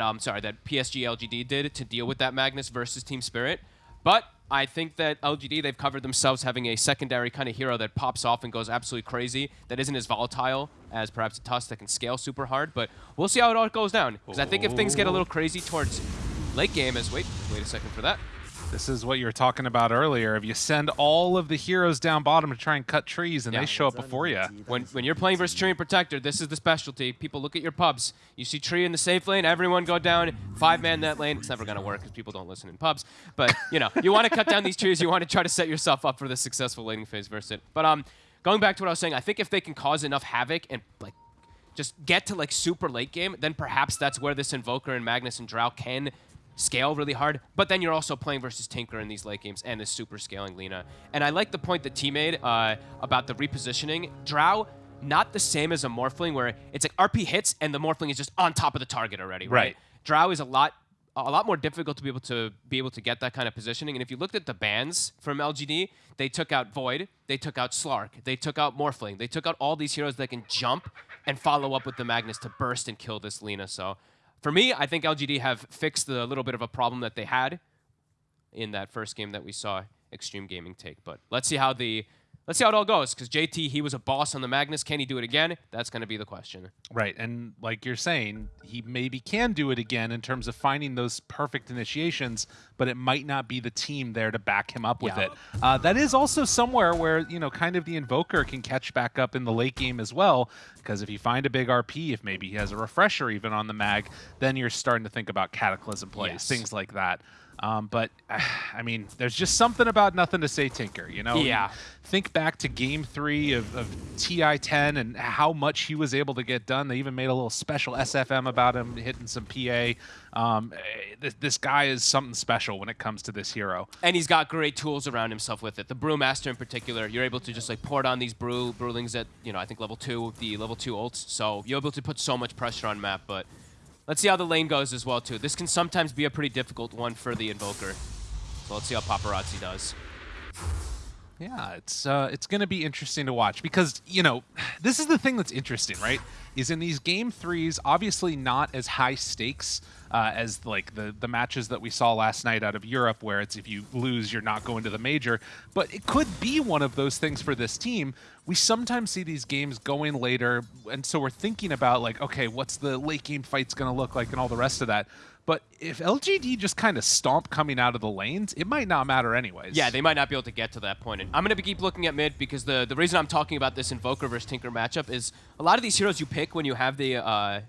um, sorry, that PSG LGD did to deal with that Magnus versus Team Spirit. But I think that LGD, they've covered themselves having a secondary kind of hero that pops off and goes absolutely crazy, that isn't as volatile as perhaps a Tusk that can scale super hard. But we'll see how it all goes down. Because I think if things get a little crazy towards late game as, wait, wait a second for that. This is what you were talking about earlier. If you send all of the heroes down bottom to try and cut trees and Yeah. they show up before you. When, when you're playing versus Treant Protector, this is the specialty. People look at your pubs. You see Tree in the safe lane, everyone go down, five-man that lane. It's never going to work because people don't listen in pubs. But, you know, you want to cut down these trees. You want to try to set yourself up for the successful laning phase versus it. But um, going back to what I was saying, I think if they can cause enough havoc and, like, just get to, like, super late game, then perhaps that's where this Invoker and Magnus and Drow can scale really hard, but then you're also playing versus Tinker in these late games and is super scaling Lina. And I like the point that T made uh, about the repositioning. Drow, not the same as a Morphling where it's like RP hits and the Morphling is just on top of the target already, right? Right. Drow is a lot a lot more difficult to be able to be able to get that kind of positioning. And if you looked at the bans from LGD, they took out Void, they took out Slark, they took out Morphling, they took out all these heroes that can jump and follow up with the Magnus to burst and kill this Lina. So for me, I think LGD have fixed the little bit of a problem that they had in that first game that we saw Extreme Gaming take. But let's see how the let's see how it all goes. Because JT, he was a boss on the Magnus. Can he do it again? That's going to be the question. Right, and like you're saying, he maybe can do it again in terms of finding those perfect initiations, but it might not be the team there to back him up with Yeah. it. Uh, that is also somewhere where you know, kind of the invoker can catch back up in the late game as well, because if you find a big RP, if maybe he has a refresher even on the mag, then you're starting to think about cataclysm plays, Yes. things like that. Um, but I mean, there's just something about nothing to say, Tinker. You know, Yeah. think back to game three of, of TI10 and how much he was able to get done. They even made a little special SFM about him hitting some PA. Um, eh, this, this guy is something special when it comes to this hero. And he's got great tools around himself with it. The Brewmaster in particular, you're able to just like pour on these brew brewlings at, you know, I think level two, the level two ults. So you're able to put so much pressure on map, but let's see how the lane goes as well too. This can sometimes be a pretty difficult one for the Invoker. So let's see how Paparazzi does. Yeah, it's uh, it's going to be interesting to watch because you know this is the thing that's interesting, right? Is in these game threes, obviously not as high stakes uh, as like the the matches that we saw last night out of Europe, where it's if you lose, you're not going to the major. But it could be one of those things for this team. We sometimes see these games going later, and so we're thinking about like, okay, what's the late game fight's going to look like, and all the rest of that. But if LGD just kind of stomp coming out of the lanes, it might not matter anyways. Yeah, they might not be able to get to that point. And I'm going to keep looking at mid because the, the reason I'm talking about this Invoker versus Tinker matchup is a lot of these heroes you pick when you have the uh,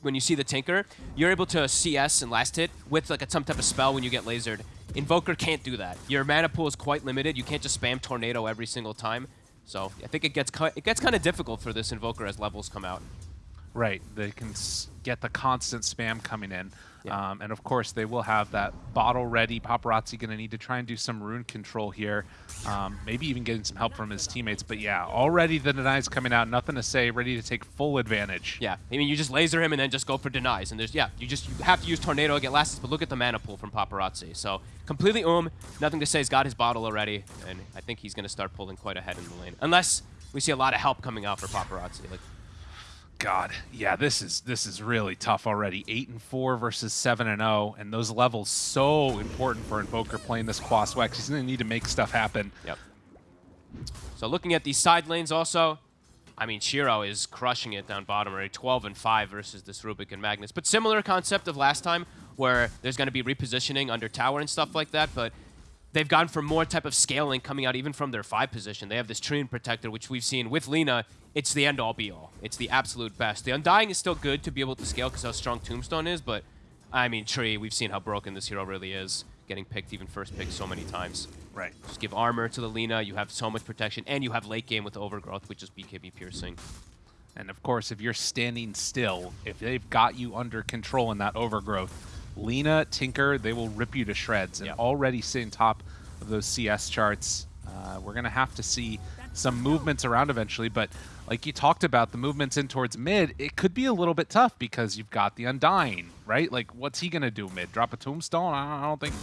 when you see the Tinker, you're able to CS and last hit with like a, some type of spell when you get lasered. Invoker can't do that. Your mana pool is quite limited. You can't just spam Tornado every single time. So I think it gets it gets kind of difficult for this Invoker as levels come out. Right. They can s- get the constant spam coming in. Yeah. Um, and of course, they will have that bottle ready. Paparazzi going to need to try and do some rune control here. Um, maybe even getting some help from his teammates. But yeah, already the denies coming out. Nothing to say. Ready to take full advantage. Yeah, I mean, you just laser him and then just go for denies. And there's, yeah, you just you have to use Tornado to get last but look at the mana pool from Paparazzi. So completely um, nothing to say. He's got his bottle already, and I think he's going to start pulling quite ahead in the lane. Unless we see a lot of help coming out for Paparazzi. Like, God, yeah, this is this is really tough already. Eight and four versus seven and zero, and those levels so important for Invoker playing this Quas Wex. He's to need to make stuff happen. yep. So looking at these side lanes also, I mean, Shiro is crushing it down bottom already, 12 and 5 versus this Rubik and Magnus. But similar concept of last time, where there's to be repositioning under tower and stuff like that, but they've gone for more type of scaling coming out even from their 5 position. They have this Treant Protector, which we've seen with Lina, it's the end-all be-all. It's the absolute best. The Undying is still good to be able to scale because how strong Tombstone is, but, I mean, Tree, we've seen how broken this hero really is, getting picked, even first pick so many times. Right. Just give armor to the Lina, you have so much protection, and you have late game with Overgrowth, which is BKB piercing. And of course, if you're standing still, if they've got you under control in that overgrowth, Lina, Tinker, they will rip you to shreds. And Yeah. already sitting top of those CS charts, uh, we're going to have to see some movements around eventually. But like you talked about, the movements in towards mid, it could be a little bit tough because you've got the Undying, right? Like, what's he going to do mid? Drop a tombstone? I don't think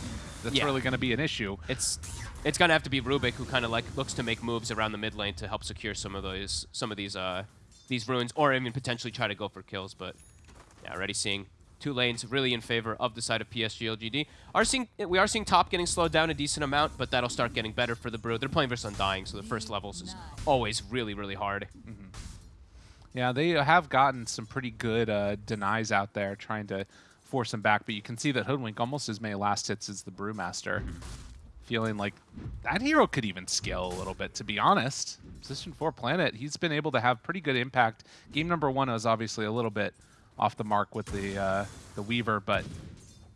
that's Yeah. really going to be an issue. It's it's gonna have to be Rubik who kind of like looks to make moves around the mid lane to help secure some of those some of these uh these runes, or even potentially try to go for kills. But yeah, already seeing two lanes really in favor of the side of PSG LGD. Are seeing we are seeing top getting slowed down a decent amount, but that'll start getting better for the Brew. They're playing versus Undying, so the first mm, levels is always really really hard. Mm-hmm. Yeah, they have gotten some pretty good uh, denies out there trying to force him back, but you can see that Hoodwink almost as many last hits as the Brewmaster. Mm-hmm. Feeling like that hero could even scale a little bit, to be honest. Position 4 Planet, he's been able to have pretty good impact. Game number one was obviously a little bit off the mark with the uh, the Weaver, but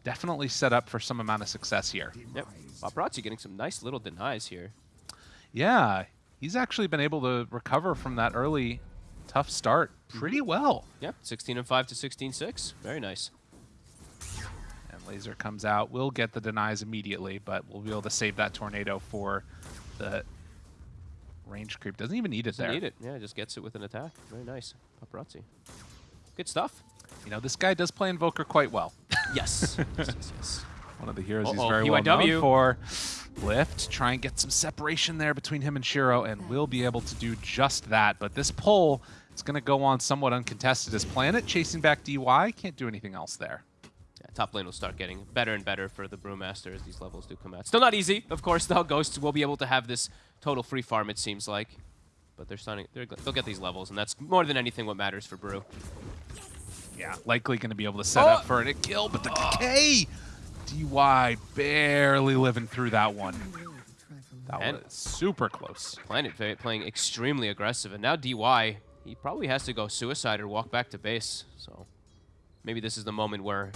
definitely set up for some amount of success here. Yep, Paparazzi getting some nice little denies here. Yeah, he's actually been able to recover from that early tough start pretty well. Yep, 16 and 5 to 16-6. Very nice. And Laser comes out. We'll get the denies immediately, but we'll be able to save that tornado for the range creep. Doesn't even need it Doesn't there. need it. Yeah, just gets it with an attack. Very nice. Paparazzi. Good stuff. You know, this guy does play Invoker quite well. Yes. yes, yes, yes. One of the heroes he's Uh-oh, very well PYW. known for. Lift, try and get some separation there between him and Shiro, and we'll be able to do just that. But this pull is going to go on somewhat uncontested as Planet chasing back DY. Can't do anything else there. Yeah, top lane will start getting better and better for the Brewmaster as these levels do come out. Still not easy, of course, though. Ghosts will be able to have this total free farm, it seems like. But they're starting, they're, they'll get these levels, and that's more than anything what matters for Brew. Yeah, likely going to be able to set Oh! up for a kill, but the decay! DY barely living through that one. That And- was super close. Planet va- playing extremely aggressive, and now DY, he probably has to go suicide or walk back to base. So maybe this is the moment where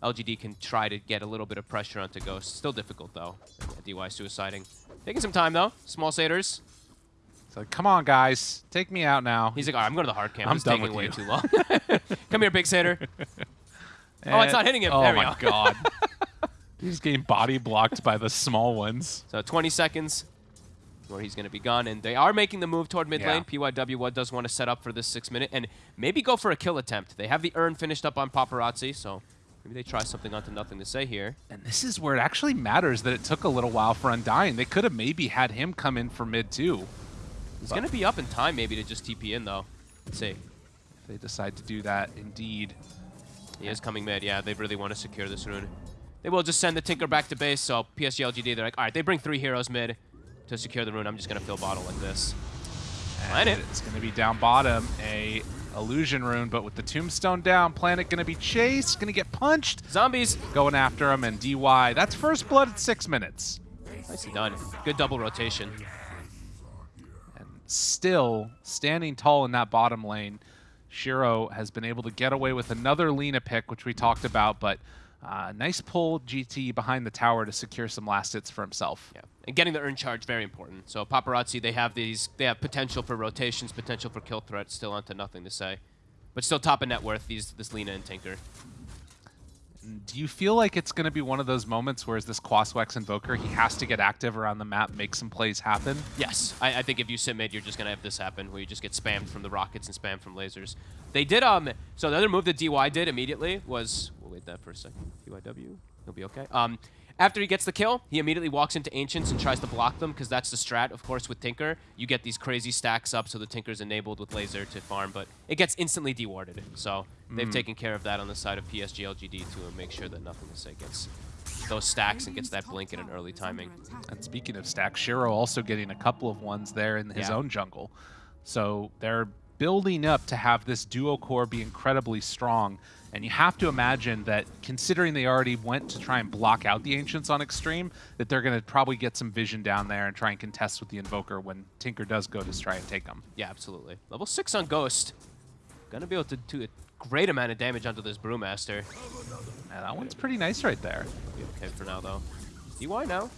LGD can try to get a little bit of pressure onto Ghost. Still difficult, though. Yeah, DY suiciding. Taking some time, though. Small Satyrs. It's like, come on, guys, take me out now. He's like, all right, I'm going to the hard camp. I'm It's done taking with way you." too long. Come here, big Satyr. Oh, it's not hitting him. Oh There we my go. god. He's getting body blocked by the small ones. So 20 seconds where he's going to be gone. And they are making the move toward mid Yeah. lane. PYW what does want to set up for this six minute and maybe go for a kill attempt. They have the urn finished up on Paparazzi, so maybe they try something onto nothing to say here. And this is where it actually matters that it took a little while for Undying. They could have maybe had him come in for mid too. He's going to be up in time maybe to just TP in though. Let's see. If they decide to do that, indeed. He is coming mid. Yeah, they really want to secure this rune. They will just send the Tinker back to base, so PSG LGD, they're like, all right, they bring three heroes mid to secure the rune. I'm just going to fill bottle like this. And Planet. it's going to be down bottom, a illusion rune, but with the tombstone down, Planet going to be chased, going to get punched, Zombies. going after him, and DY. That's first blood at six minutes. Nicely done. Good double rotation. Still standing tall in that bottom lane, Shiro has been able to get away with another Lina pick, which we talked about, but uh, nice pull GT behind the tower to secure some last hits for himself. Yeah, and getting the urn charge very important. So paparazzi, they have these, they have potential for rotations, potential for kill threats. Still onto nothing to say, but still top of net worth. These this Lina and Tinker. Do you feel like it's going to be one of those moments where, as this Quaswex Invoker, he has to get active around the map, make some plays happen? Yes, I, I think if you sit mid, you're just gonna have this happen, where you just get spammed from the rockets and spammed from lasers. They did um. So the other move that DY did immediately was. We'll wait that for a second. DYW, he'll be okay. Um, after he gets the kill, he immediately walks into Ancients and tries to block them because that's the strat. Of course, with Tinker, you get these crazy stacks up, so the Tinker's enabled with laser to farm, but it gets instantly dewarded. So they've mm-hmm. taken care of that on the side of PSG LGD to make sure that nothing to say gets those stacks and gets that blink at an early timing. And speaking of stacks, Shiro also getting a couple of ones there in his Yeah. own jungle. So they're building up to have this duo core be incredibly strong. And you have to imagine that considering they already went to try and block out the Ancients on Extreme, that they're going to probably get some vision down there and try and contest with the Invoker when Tinker does go to try and take them. Yeah, absolutely. Level 6 on Ghost. Gonna be able to do a great amount of damage onto this Brewmaster. Yeah, that one's pretty nice right there. Be okay for now, though. DY now.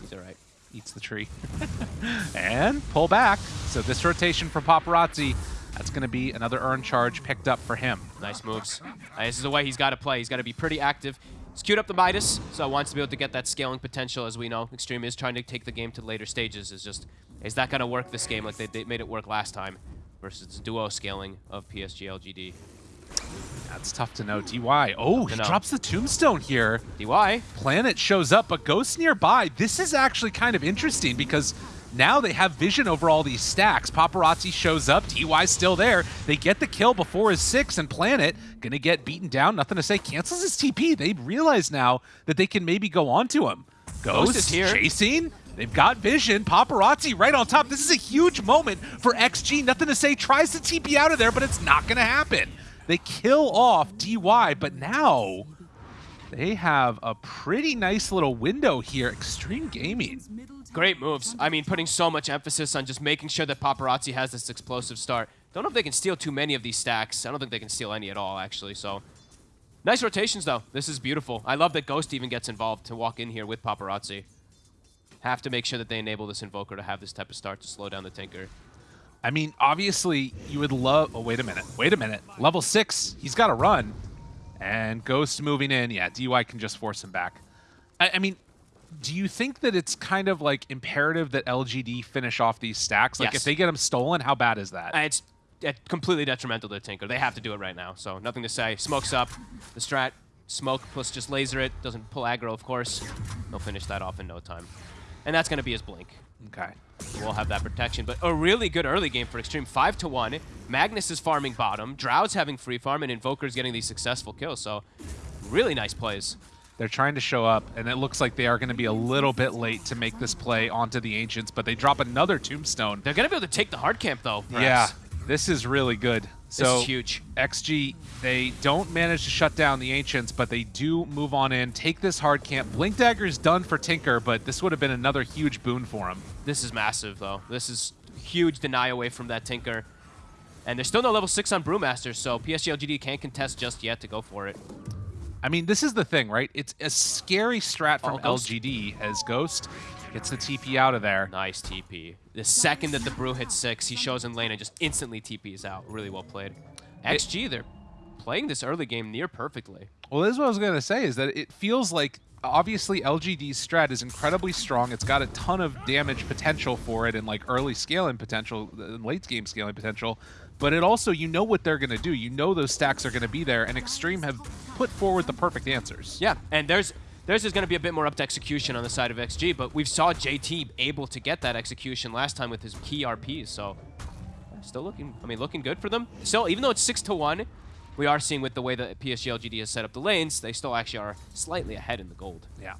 He's alright. Eats the tree. and pull back. So this rotation for Paparazzi, that's going to be another urn charge picked up for him. Nice moves. Uh, this is the way he's got to play. He's got to be pretty active. He's queued up the Midas, so wants to be able to get that scaling potential, as we know. Extreme is trying to take the game to later stages. Is just, is that going to work this game like they, they made it work last time versus duo scaling of PSG LGD? That's tough to know. DY. Oh, he know. drops the tombstone here. DY, Planet shows up, but Ghost nearby. This is actually kind of interesting because Now they have vision over all these stacks. Paparazzi shows up. DY's still there. They get the kill before his six, and Planet gonna get beaten down. Nothing to say. Cancels his TP. They realize now that they can maybe go on to him. Ghost, Ghost is here. chasing. They've got vision. Paparazzi right on top. This is a huge moment for XG. Nothing to say. Tries to TP out of there, but it's not gonna happen. They kill off DY, but now they have a pretty nice little window here. Extreme Gaming. Great moves. I mean, putting so much emphasis on just making sure that Paparazzi has this explosive start. Don't know if they can steal too many of these stacks. I don't think they can steal any at all, actually, so... Nice rotations, though. This is beautiful. I love that Ghost even gets involved to walk in here with Paparazzi. Have to make sure that they enable this Invoker to have this type of start to slow down the Tinker. I mean, obviously, you would love... Oh, wait a minute. Wait a minute. Level 6, he's got to run. And Ghost moving in. Yeah, DY can just force him back. I, I mean, do you think that it's kind of like imperative that LGD finish off these stacks? Like, Yes. if they get them stolen, how bad is that? Uh, It's uh, completely detrimental to Tinker. They have to do it right now, so nothing to say. Smokes up. The strat, smoke plus just laser it. Doesn't pull aggro, of course. They'll finish that off in no time. And that's going to be his blink. okay. We'll have that protection. But a really good early game for Extreme. 5 to 1. Magnus is farming bottom. Drow's having free farm, and Invoker's getting these successful kills. So, really nice plays. They're trying to show up, and it looks like they are going to be a little bit late to make this play onto the Ancients, but they drop another Tombstone. They're going to be able to take the hard camp, though. Yeah, this is really good. This So is huge. XG, they don't manage to shut down the Ancients, but they do move on in, take this hard camp. Blink Dagger is done for Tinker, but this would have been another huge boon for him. This is massive, though. This is huge deny away from that Tinker. And there's still no level 6 on Brewmaster, so PSG LGD can't contest just yet to go for it. I mean, this is the thing, right? It's a scary strat from Oh, LGD as Ghost gets the TP out of there. Nice TP. The second that the Brew hits 6, he shows in lane and just instantly TPs out. Really well played. XG, they're playing this early game near perfectly. Well, this is what I was going to say, is that it feels like obviously LGD's strat is incredibly strong. It's got a ton of damage potential for it and like early scaling potential, uh, and late game scaling potential. But it also, you know what they're going to do. You know those stacks are going to be there, and Extreme have put forward the perfect answers. Yeah, and there's there's is going to be a bit more up to execution on the side of XG, but we've saw JT able to get that execution last time with his key RPs, so still looking, I mean, looking good for them. Still, even though it's 6 to 1, we are seeing with the way that PSG LGD has set up the lanes, they still actually are slightly ahead in the gold. Yeah.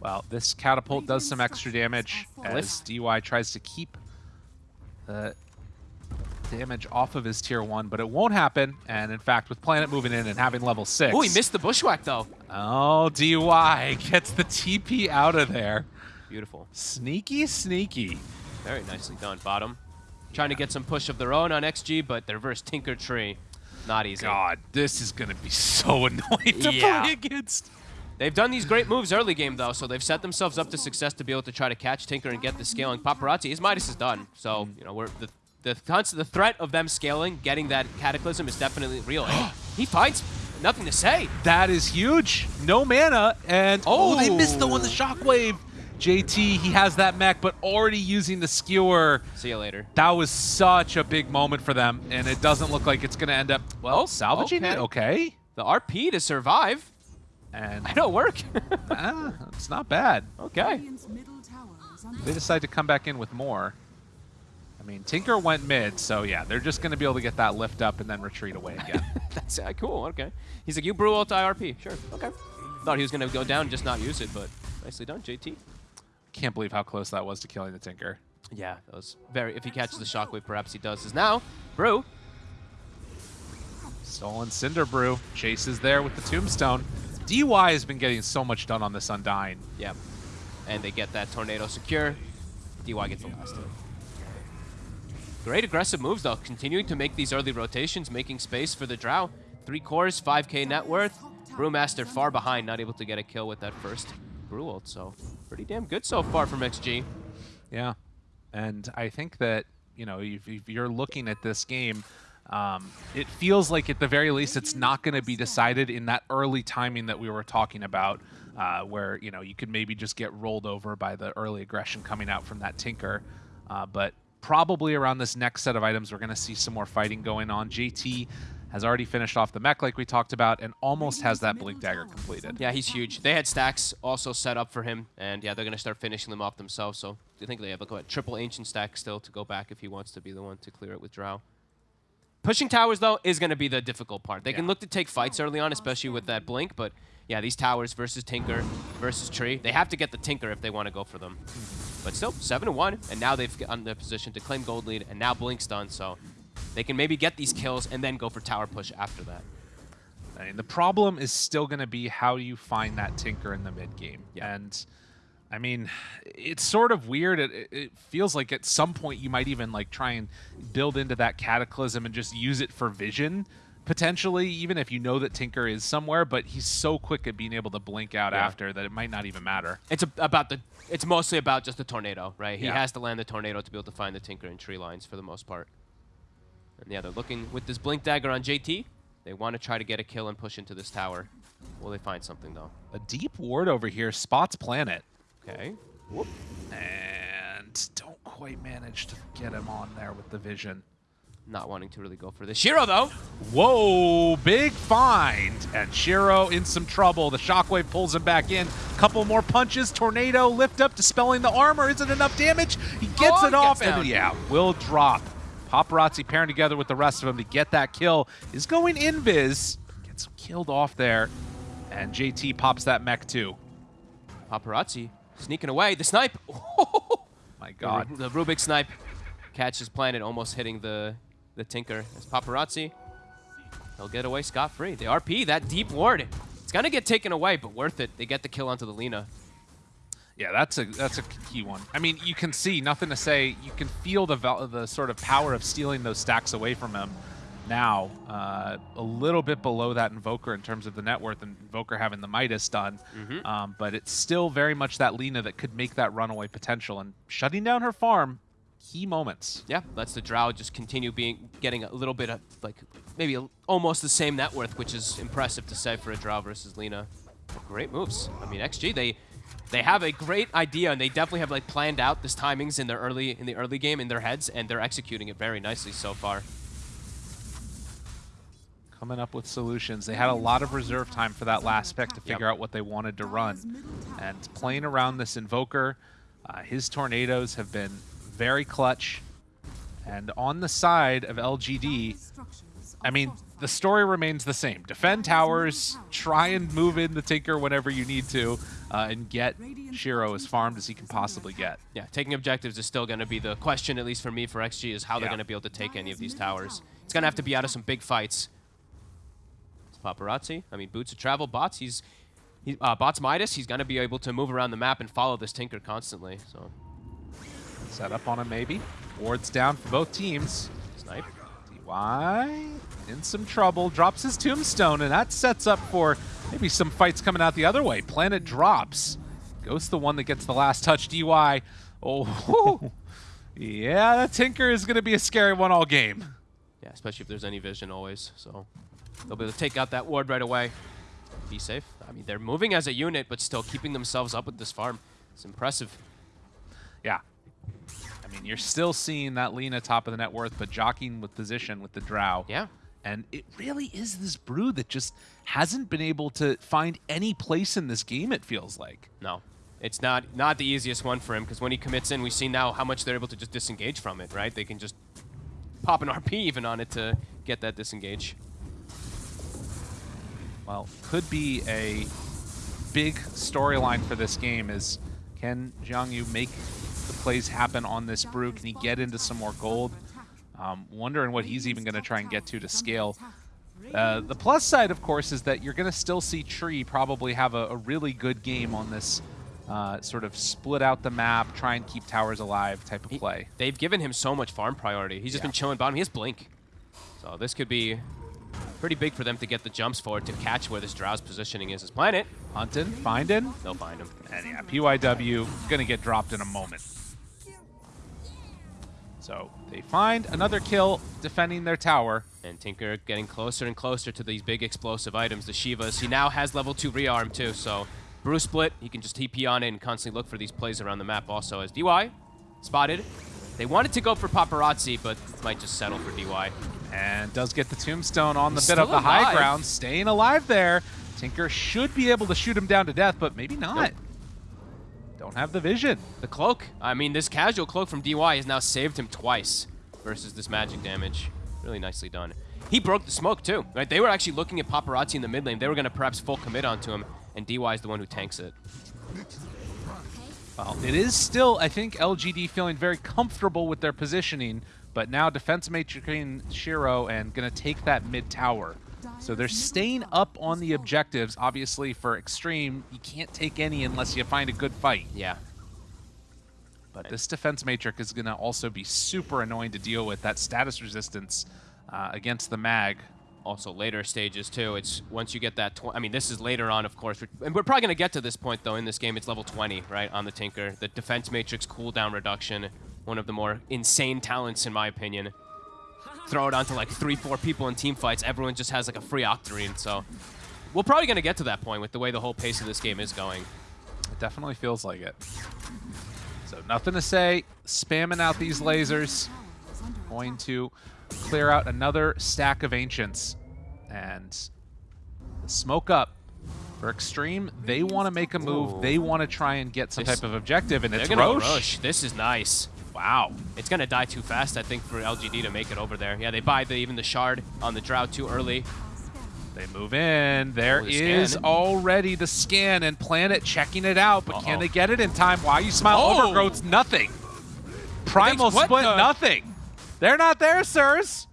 Well, this catapult does some extra damage as DY tries to keep the damage off of his tier 1, but it won't happen. And in fact, with Planet moving in and having level 6... Oh, he missed the bushwhack, though. Oh, DY gets the TP out of there. Beautiful. Sneaky, sneaky. Very nicely done. Bottom. Trying to get some push of their own on XG, but the reverse Tinker Tree, not easy. God, this is going to be so annoying to Yeah. play against. They've done these great moves early game, though, so they've set themselves up to success to be able to try to catch Tinker and get the scaling. Paparazzi, his Midas is done, so, mm. you know, we're the, the, cons- the threat of them scaling, getting that Cataclysm is definitely real. And he fights, nothing to say. That is huge. No mana, and oh, they missed the one, the Oh. shockwave. JT, he has that mech, but already using the skewer. See you later. That was such a big moment for them, and it doesn't look like it's going to end up, well, Oh, salvaging it. Okay. The RP to survive. And It'll work. ah, it's not bad. okay. They decide to come back in with more. I mean, Tinker went mid, so yeah, they're just going to be able to get that lift up and then retreat away again. That's uh, cool. Okay. He's like, you brew ult IRP. Sure. Okay. Thought he was going to go down and just not use it, but nicely done, JT. Can't believe how close that was to killing the Tinker. Yeah, that was very. If he catches the shockwave, perhaps he does. Is now Brew. Stolen Cinder Brew. Chase is there with the Tombstone. DY has been getting so much done on this Undying. Yep. and they get that tornado secure. DY gets the last of it. Great aggressive moves though, continuing to make these early rotations, making space for the Drow. Three cores, 5k net worth. Brewmaster far behind, not able to get a kill with that first Brew ult. So pretty damn good so far from XG. Yeah. And I think that, you know, if, if you're looking at this game, um, it feels like at the very least it's not going to be decided in that early timing that we were talking about, uh, where, you know, you could maybe just get rolled over by the early aggression coming out from that Tinker. Uh, but probably around this next set of items, we're going to see some more fighting going on. JT has already finished off the mech like we talked about, and almost has that Blink Dagger completed. Yeah, he's huge. They had stacks also set up for him, and yeah, they're going to start finishing them off themselves. So I think they have a triple ancient stack still to go back if he wants to be the one to clear it with Drow. Pushing towers, though, is going to be the difficult part. They can look to take fights early on, especially with that blink, but yeah, these towers versus Tinker versus Tree, they have to get the Tinker if they want to go for them. But still, 7 to 1, and now they've gotten the position to claim gold lead, and now Blink's done, so they can maybe get these kills and then go for tower push after that. I mean, the problem is still going to be how do you find that tinker in the mid game? Yeah. And I mean, it's sort of weird. It, it- it feels like at some point you might even like try and build into that cataclysm and just use it for vision potentially, even if you know that Tinker is somewhere. But he's so quick at being able to blink out Yeah. after that it might not even matter. It's about the. It's mostly about just the tornado, right? He Yeah. has to land the tornado to be able to find the Tinker in tree lines for the most part. And yeah, they're looking with this blink dagger on JT. They want to try to get a kill and push into this tower. Will they find something though? A deep ward over here spots Planet Okay. Whoop. and don't quite manage to get him on there with the vision. Not wanting to really go for this. Shiro though. Whoa, big find. And Shiro in some trouble. The shockwave pulls him back in. Couple more punches. Tornado lift up, dispelling the armor. Isn't enough damage. He gets Oh, it off. gets And yeah, will drop. Paparazzi pairing together with the rest of them to get that kill. Is going invis. Gets killed off there. And JT pops that mech too. Paparazzi sneaking away. The snipe. Oh, My God. The Rubik snipe catches Planet, almost hitting the the Tinker. As Paparazzi, he'll get away scot free. The RP, that deep ward, it's gonna get taken away, but worth it. They get the kill onto the Lina. Yeah, that's a that's a key one. I mean, you can see nothing to say. You can feel the the sort of power of stealing those stacks away from him. Now, uh, a little bit below that Invoker in terms of the net worth, and Invoker having the Midas done. Um, but it's still very much that Lina that could make that runaway potential. And shutting down her farm, key moments. Yeah, lets the Drow just continue being getting a little bit of like maybe a, almost the same net worth, which is impressive to say for a Drow versus Lina. But great moves. I mean, XG they they have a great idea and they definitely have like planned out this timings in their early in the early game in their heads and they're executing it very nicely so far. Coming up with solutions. They had a lot of reserve time for that last pick to figure out what they wanted to run. And playing around this Invoker, uh, his tornadoes have been very clutch. And on the side of LGD, I mean, the story remains the same. Defend towers, try and move in the Tinker whenever you need to, uh, and get Shiro as farmed as he can possibly get. Yeah, taking objectives is still going to be the question, at least for me, for XG, is how they're going to be able to take any of these towers. It's going to have to be out of some big fights. It's Paparazzi. I mean, Boots of Travel, Bots, he's... He, uh, Bots Midas, he's going to be able to move around the map and follow this Tinker constantly. So, Set up on him, maybe. Wards down for both teams. snipe. DY in some trouble, drops his tombstone, and that sets up for maybe some fights coming out the other way. Planet drops. Ghost the one that gets the last touch. DY. Oh, yeah, that Tinker is going to be a scary one all game. Yeah, especially if there's any vision always. So, they'll be able to take out that ward right away. Be safe. I mean, they're moving as a unit, but still keeping themselves up with this farm. It's impressive. Yeah. Mean, you're still seeing that Lina top of the net worth, but jockeying with position with the Drow. Yeah. And it really is this brew that just hasn't been able to find any place in this game, it feels like. No, it's not not the easiest one for him because when he commits in, we see now how much they're able to just disengage from it. Right? They can just pop an RP even on it to get that disengage. well, could be a big storyline for this game is can Jiang Yu make the plays happen on this brew? Can he get into some more gold? Um, wondering what he's even going to try and get to to scale. Uh, the plus side, of course, is that you're going to still see Tree probably have a, a really good game on this uh, sort of split out the map, try and keep towers alive type of He- play. They've given him so much farm priority. He's just Yeah. been chilling bottom. He has blink, so this could be pretty big for them to get the jumps forward to catch where this Drow's positioning is. His planet, Hunting, finding, they'll find him. and yeah, PYW going to get dropped in a moment. So they find another kill defending their tower. And Tinker getting closer and closer to these big explosive items, the Shivas. He now has level 2 rearm too, so Bruce split, he can just TP on and constantly look for these plays around the map also as DY spotted. They wanted to go for Paparazzi, but might just settle for DY. And does get the tombstone on the He's bit of the high ground, staying alive there. Tinker should be able to shoot him down to death, but maybe not. Nope. Don't have the vision. The cloak. I mean, this casual cloak from DY has now saved him twice versus this magic damage. Really nicely done. He broke the smoke too, right? They were actually looking at Paparazzi in the mid lane. They were going to perhaps full commit onto him, and DY is the one who tanks it. Well, it is still, I think, LGD feeling very comfortable with their positioning, but now defense matrixing Shiro and going to take that mid tower. So they're staying up on the objectives. Obviously, for Extreme, you can't take any unless you find a good fight. Yeah. But this defense matrix is going to also be super annoying to deal with. That status resistance uh, against the mag. Also later stages too. It's once you get that. Tw I mean, this is later on, of course, and we're probably going to get to this point though in this game. It's level 20, right, on the Tinker. The defense matrix cooldown reduction, one of the more insane talents in my opinion. Throw it onto like three, four people in team fights. Everyone just has like a free Octarine. So we're probably going to get to that point with the way the whole pace of this game is going. It definitely feels like it. So nothing to say. Spamming out these lasers. Going to clear out another stack of Ancients. And the smoke up. For Extreme, they want to make a move. Ooh. They want to try and get some This- type of objective, and They're it's Rosh. rush. This is nice. Wow. It's going to die too fast, I think, for LGD to make it over there. Yeah, they buy the, even the shard on the Drow too early. They move in. There Oh, is scan. already the scan and Planet checking it out, but Uh-oh. can they get it in time? Why you smile? Oh. Overgrowth's nothing. Primal split, the- nothing. They're not there, sirs.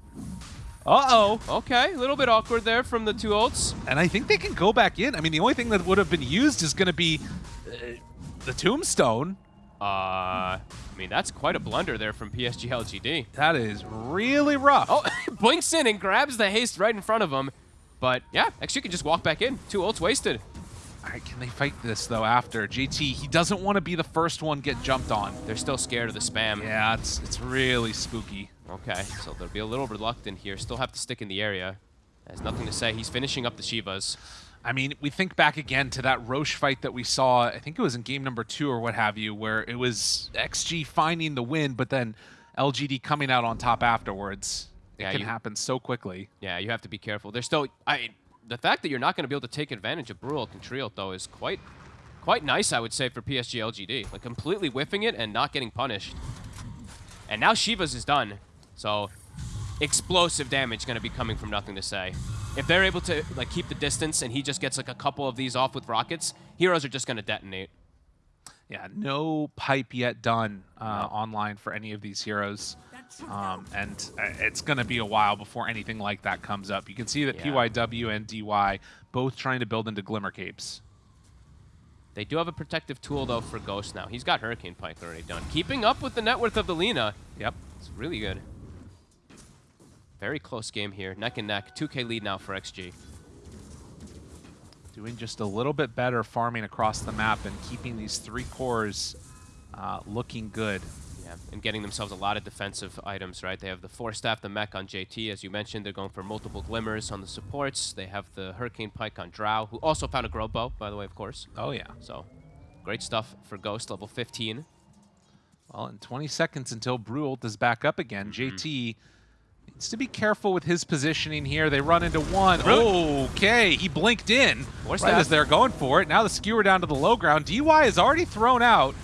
Uh-oh. Okay, a little bit awkward there from the two ults. And I think they can go back in. I mean, the only thing that would have been used is going to be uh, the tombstone. Uh, I mean, that's quite a blunder there from PSG LGD. That is really rough. Oh, blinks in and grabs the haste right in front of him. But yeah, XG can just walk back in. Two ults wasted. All right, can they fight this, though, after? JT, he doesn't want to be the first one get jumped on. They're still scared of the spam. Yeah, it's, it's really spooky. Okay, so they'll be a little reluctant here. Still have to stick in the area. Has nothing to say. He's finishing up the Shivas. I mean, we think back again to that Rosh fight that we saw, I think it was in game number two or what have you, where it was XG finding the win, but then LGD coming out on top afterwards. It Yeah, can you- happen so quickly. Yeah, you have to be careful. There's still, I, the fact that you're not going to be able to take advantage of Brutal and though is quite, quite nice, I would say, for PSG LGD. Like completely whiffing it and not getting punished. And now Shivas is done, so explosive damage going to be coming from nothing to say. If they're able to like keep the distance and he just gets like a couple of these off with rockets, heroes are just going to detonate. Yeah, no pipe yet done uh, online for any of these heroes. Um, and uh, it's going to be a while before anything like that comes up. You can see that Yeah. PYW and DY both trying to build into Glimmer Capes. They do have a protective tool though for Ghost now. He's got Hurricane Pike already done. Keeping up with the net worth of the Lina. Yep. It's really good. Very close game here. Neck and neck. 2k lead now for XG. Doing just a little bit better farming across the map and keeping these three cores uh, looking good. Yeah, and getting themselves a lot of defensive items, right? They have the Force Staff, the Mech on JT, as you mentioned. They're going for multiple Glimmers on the supports. They have the Hurricane Pike on Drow, who also found a Grove Bow, by the way, of course. Oh, yeah. So, great stuff for Ghost, level 15. Well, in 20 seconds until Brult is back up again, JT needs to be careful with his positioning here. They run into one. Okay, he blinked in Force right staff. as they're going for it. Now the skewer down to the low ground. DY has already thrown out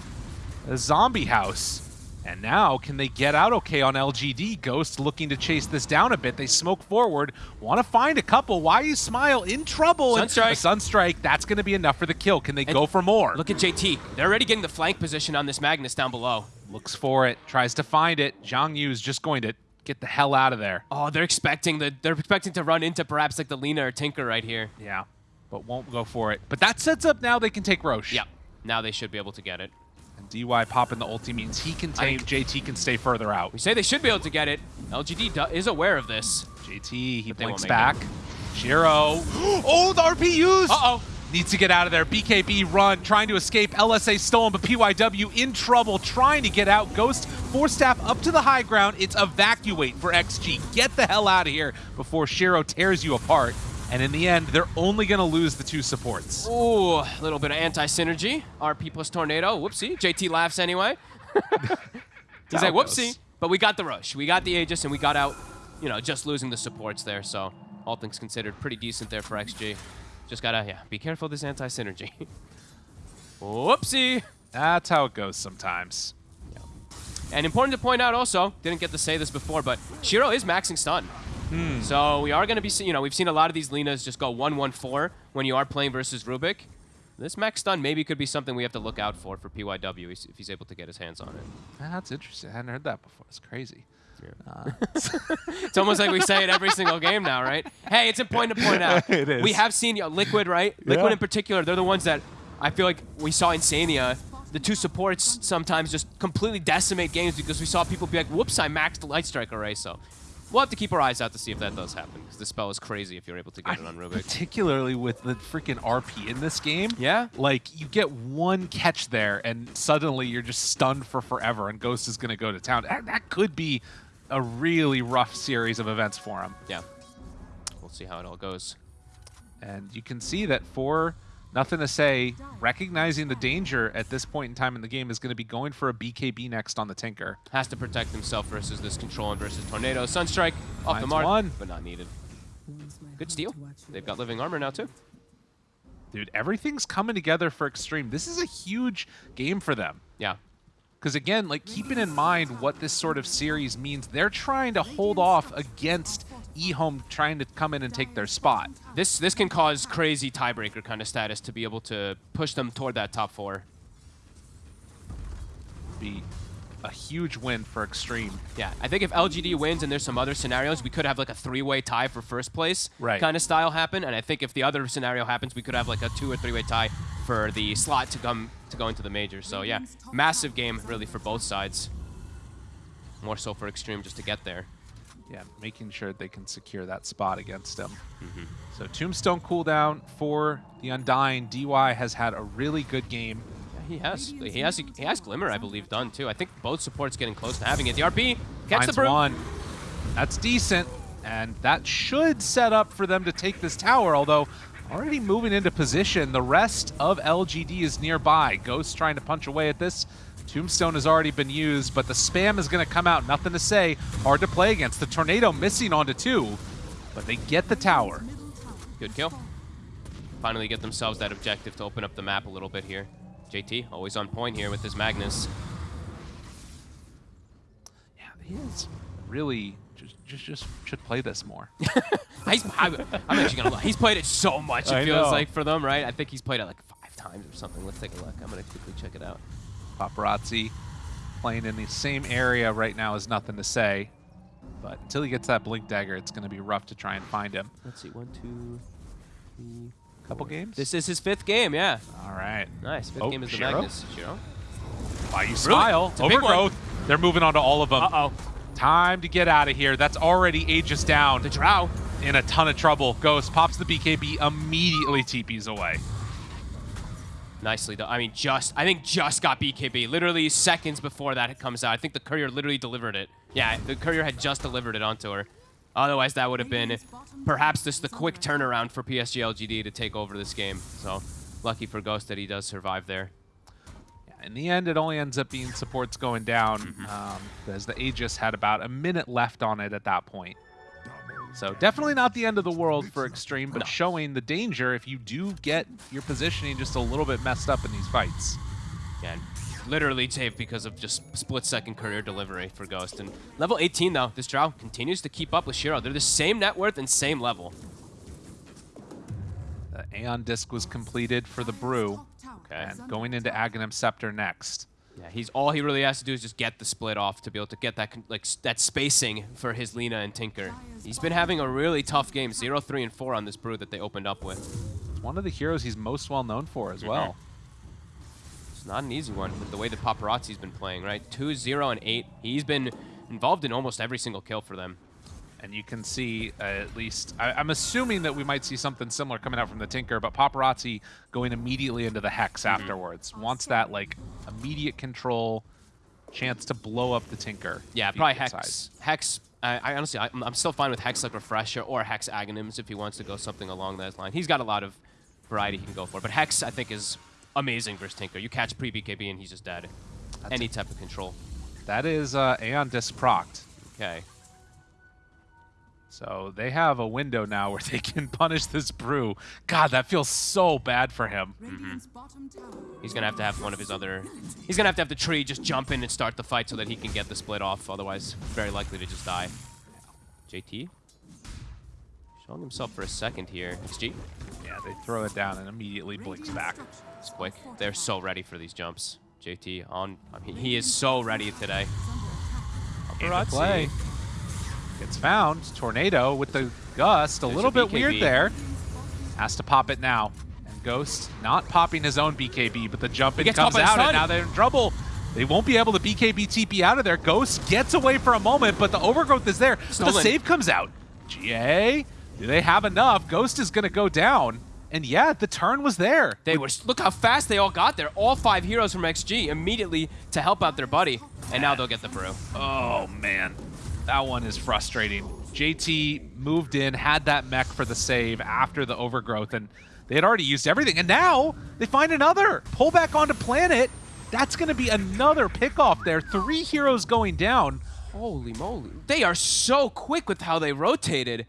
a zombie house. And now, can they get out okay on LGD? Ghost looking to chase this down a bit. They smoke forward, want to find a couple. Why you smile? In trouble. Sunstrike. Sunstrike, that's going to be enough for the kill. Can they And go for more? Look at JT. They're already getting the flank position on this Magnus down below. Looks for it, tries to find it. Zhang Yu is just going to get the hell out of there. Oh, they're expecting the they're expecting to run into perhaps like the Lina or Tinker right here. Yeah, but won't go for it. But that sets up now they can take Rosh. Yep. Now they should be able to get it. And DY popping the ulti means he can take, JT can stay further out. We say they should be able to get it. LGD is aware of this. JT, he blinks back. Shiro. Oh, the RPUs! Uh-oh. Needs to get out of there. BKB run, trying to escape. LSA stolen, but PYW in trouble, trying to get out. Ghost, Force Staff up to the high ground. It's evacuate for XG. Get the hell out of here before Shiro tears you apart. And in the end, they're only going to lose the two supports. Ooh, a little bit of anti-synergy. RP plus Tornado. Whoopsie. JT laughs anyway. He's like, it goes. whoopsie. But we got the rush. We got the Aegis, and we got out, you know, just losing the supports there. So all things considered, pretty decent there for XG. Just gotta, yeah, be careful of this anti-synergy. Whoopsie. That's how it goes sometimes. And important to point out also, didn't get to say this before, but Shiro is maxing stun. Hmm. So we are going to be, see- you know, we've seen a lot of these Linas just go 1-1-4 when you are playing versus Rubik. This max stun maybe could be something we have to look out for for PYW if he's able to get his hands on it. That's interesting. I hadn't heard that before. It's crazy. Uh, It's almost like we say it every single game now, right? Hey, it's important to point out. It is. We have seen you know, Liquid, right? Liquid Yeah. in particular, they're the ones that I feel like we saw Insania. The two supports sometimes just completely decimate games because we saw people be like, whoops, I maxed the Light Strike array. So we'll have to keep our eyes out to see if that does happen because the spell is crazy if you're able to get it on Rubik. particularly with the freaking RP in this game. Yeah? Like, you get one catch there, and suddenly you're just stunned for forever, and Ghost is going to go to town. That, that could be a really rough series of events for him. Yeah. We'll see how it all goes. And you can see that for nothing to say, recognizing the danger at this point in time in the game is going to be going for a BKB next on the Tinker. Has to protect himself versus this control and versus Tornado. Sunstrike off the mark, one. but not needed. Good steal. They've got living armor now too. Dude, everything's coming together for Extreme. This is a huge game for them. Yeah. Because again, like keeping in mind what this sort of series means, they're trying to hold off against eHome trying to come in and take their spot. This this can cause crazy tiebreaker kind of status to be able to push them toward that top four. Be a huge win for Extreme. Yeah, I think if LGD wins and there's some other scenarios, we could have like a three-way tie for first place Right. kind of style happen. And I think if the other scenario happens, we could have like a two or three-way tie for the slot to come to go into the major. So yeah, massive game really for both sides. More so for Extreme just to get there. Yeah, making sure they can secure that spot against him. Mm-hmm. So Tombstone cooldown for the Undying. DY has had a really good game. Yeah, he has he has he has Glimmer, I believe, done too. I think both supports getting close to having it. The RP catch the broom. one. That's decent. And that should set up for them to take this tower, although already moving into position. The rest of LGD is nearby. Ghost trying to punch away at this. Tombstone has already been used, but the spam is going to come out. Nothing to say. Hard to play against. The Tornado missing onto two, but they get the tower. Good kill. Finally get themselves that objective to open up the map a little bit here. JT, always on point here with his Magnus. Yeah, he is really just, just, just should play this more. He's, I, am actually gonna lie. He's played it so much. It I feels know. like for them, right? I think he's played it like five times or something. Let's take a look. I'm gonna quickly check it out. Paparazzi playing in the same area right now is nothing to say. But until he gets that blink dagger, it's going to be rough to try and find him. Let's see. One, two, three. Couple games. This is his fifth game. Yeah. All right. Nice. Fifth Oh, game is the Shiro? Magnus. Shiro. Why you smile? It's a big one. Overgrowth. They're moving on to all of them. Uh oh. Time to get out of here. That's already Aegis down. The Drow. In a ton of trouble. Ghost pops the BKB, immediately TPs away. Nicely though. I mean, just I think just got BKB. Literally seconds before that it comes out. I think the courier literally delivered it. Yeah, the courier had just delivered it onto her. Otherwise, that would have been perhaps just the quick turnaround for PSG LGD to take over this game. So lucky for Ghost that he does survive there. In the end, it only ends up being supports going down Mm-hmm. um, because the Aegis had about a minute left on it at that point. So definitely not the end of the world for Extreme, but No. showing the danger if you do get your positioning just a little bit messed up in these fights. Yeah, and literally saved because of just split-second courier delivery for Ghost. And level 18, though, this Drow continues to keep up with Shiro. They're the same net worth and same level. The Aeon Disc was completed for the Brew, Okay. and going into Aghanim Scepter next. Yeah, he's all he really has to do is just get the split off to be able to get that like that spacing for his Lina and Tinker. He's been having a really tough game, 0, 3, and 4 on this brew that they opened up with. It's one of the heroes he's most well known for as mm-hmm. well. It's not an easy one with the way that Paparazzi's been playing, right? 2, 0, and 8. He's been involved in almost every single kill for them. And you can see, uh, at least, I, I'm assuming that we might see something similar coming out from the Tinker, but Paparazzi going immediately into the Hex Mm-hmm. afterwards. Wants that, like, immediate control, chance to blow up the Tinker. Yeah, probably Hex. Hex. I, I honestly, I, I'm still fine with Hex like Refresher or Hex Aghanims if he wants to go something along that line. He's got a lot of variety he can go for, but Hex I think is amazing versus Tinker. You catch pre BKB and he's just dead. Any type of control. that is uh, Aeon Disc procced. Okay. So they have a window now where they can punish this brew. God, that feels so bad for him. Mm-hmm. He's gonna have to have one of his other. He's gonna have to have the tree just jump in and start the fight so that he can get the split off. Otherwise, very likely to just die. JT showing himself for a second here. XG. Yeah, they throw it down and immediately blinks back. It's quick. They're so ready for these jumps. JT on. I mean, he is so ready today. Into Paparazzi. Gets found. Tornado with the gust. A There's little a bit weird there. Has to pop it now. And Ghost not popping his own BKB, but the jump in comes caught by the out, and now they're in trouble. They won't be able to BKB TP out of there. Ghost gets away for a moment, but the overgrowth is there. The save comes out. GA, do they have enough? Ghost is going to go down. And yeah, the turn was there. They were. Look how fast they all got there. All five heroes from XG immediately to help out their buddy, and now they'll get the brew. Oh, man. That one is frustrating. JT moved in, had that mech for the save after the overgrowth, and they had already used everything. And now they find another. Pull back onto planet. That's going to be another pickoff there. Three heroes going down. Holy moly! They are so quick with how they rotated,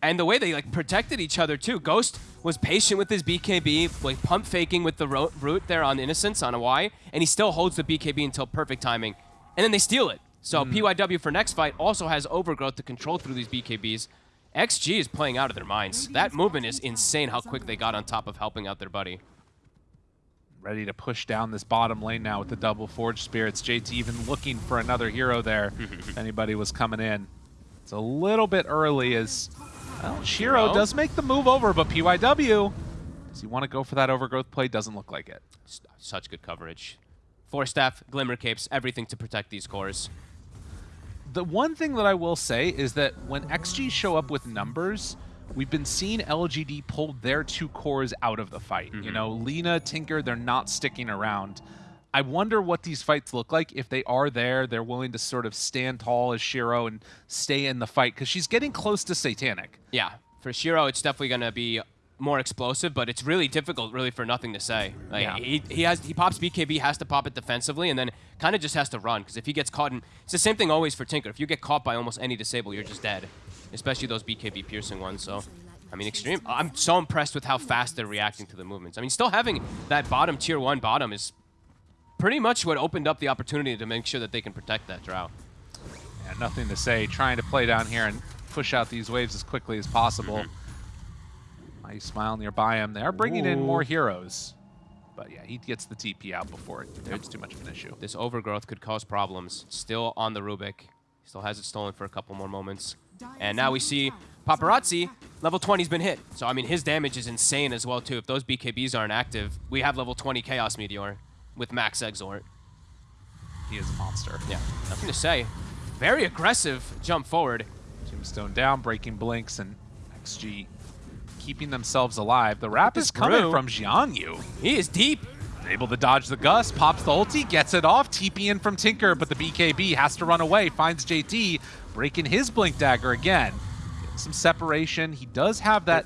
and the way they like protected each other too. Ghost was patient with his BKB, like pump faking with the ro- root there on Innocence on a Y, and he still holds the BKB until perfect timing, and then they steal it. So hmm. PYW for next fight also has overgrowth to control through these BKBs. XG is playing out of their minds. That movement is insane. How quick they got on top of helping out their buddy. Ready to push down this bottom lane now with the double Forge Spirits. JT even looking for another hero there if anybody was coming in. It's a little bit early as well, Shiro Shiro? does make the move over, but PYW, does he want to go for that overgrowth play? Doesn't look like it. Such good coverage. Force staff, glimmer capes, everything to protect these cores. The one thing that I will say is that when XG show up with numbers, we've been seeing LGD pull their two cores out of the fight. You mm-hmm. know, Lina, Tinker, they're not sticking around. I wonder what these fights look like if they are there. They're willing to sort of stand tall as Shiro and stay in the fight because she's getting close to Satanic. Yeah, for Shiro, it's definitely going to be more explosive, but it's really difficult, really, for nothing to say. Like Yeah. he, he has he pops BKB, has to pop it defensively, and then kind of just has to run because if he gets caught in, it's the same thing always for Tinker. If you get caught by almost any disable, you're just dead, especially those BKB piercing ones. So. I mean, extreme. I'm so impressed with how fast they're reacting to the movements. I mean, still having that bottom tier one bottom is pretty much what opened up the opportunity to make sure that they can protect that drow. Yeah, nothing to say. Trying to play down here and push out these waves as quickly as possible. Mm-hmm. Nice smile nearby him. They are bringing in more heroes. But yeah, he gets the TP out before it becomes too much of an issue. This overgrowth could cause problems. Still on the Rubik. Still has it stolen for a couple more moments. And now we see Paparazzi, level 20's been hit. So, I mean, his damage is insane as well, too. If those BKBs aren't active, we have level 20 Chaos Meteor with max Exort. He is a monster. Yeah, nothing to say. Very aggressive jump forward. Tombstone down, breaking blinks, and XG keeping themselves alive. The wrap this is coming from Jiangyu. He is deep. Able to dodge the gust, pops the ulti, gets it off, TP in from Tinker, but the BKB has to run away, finds JT, breaking his Blink Dagger again. Some separation. He does have that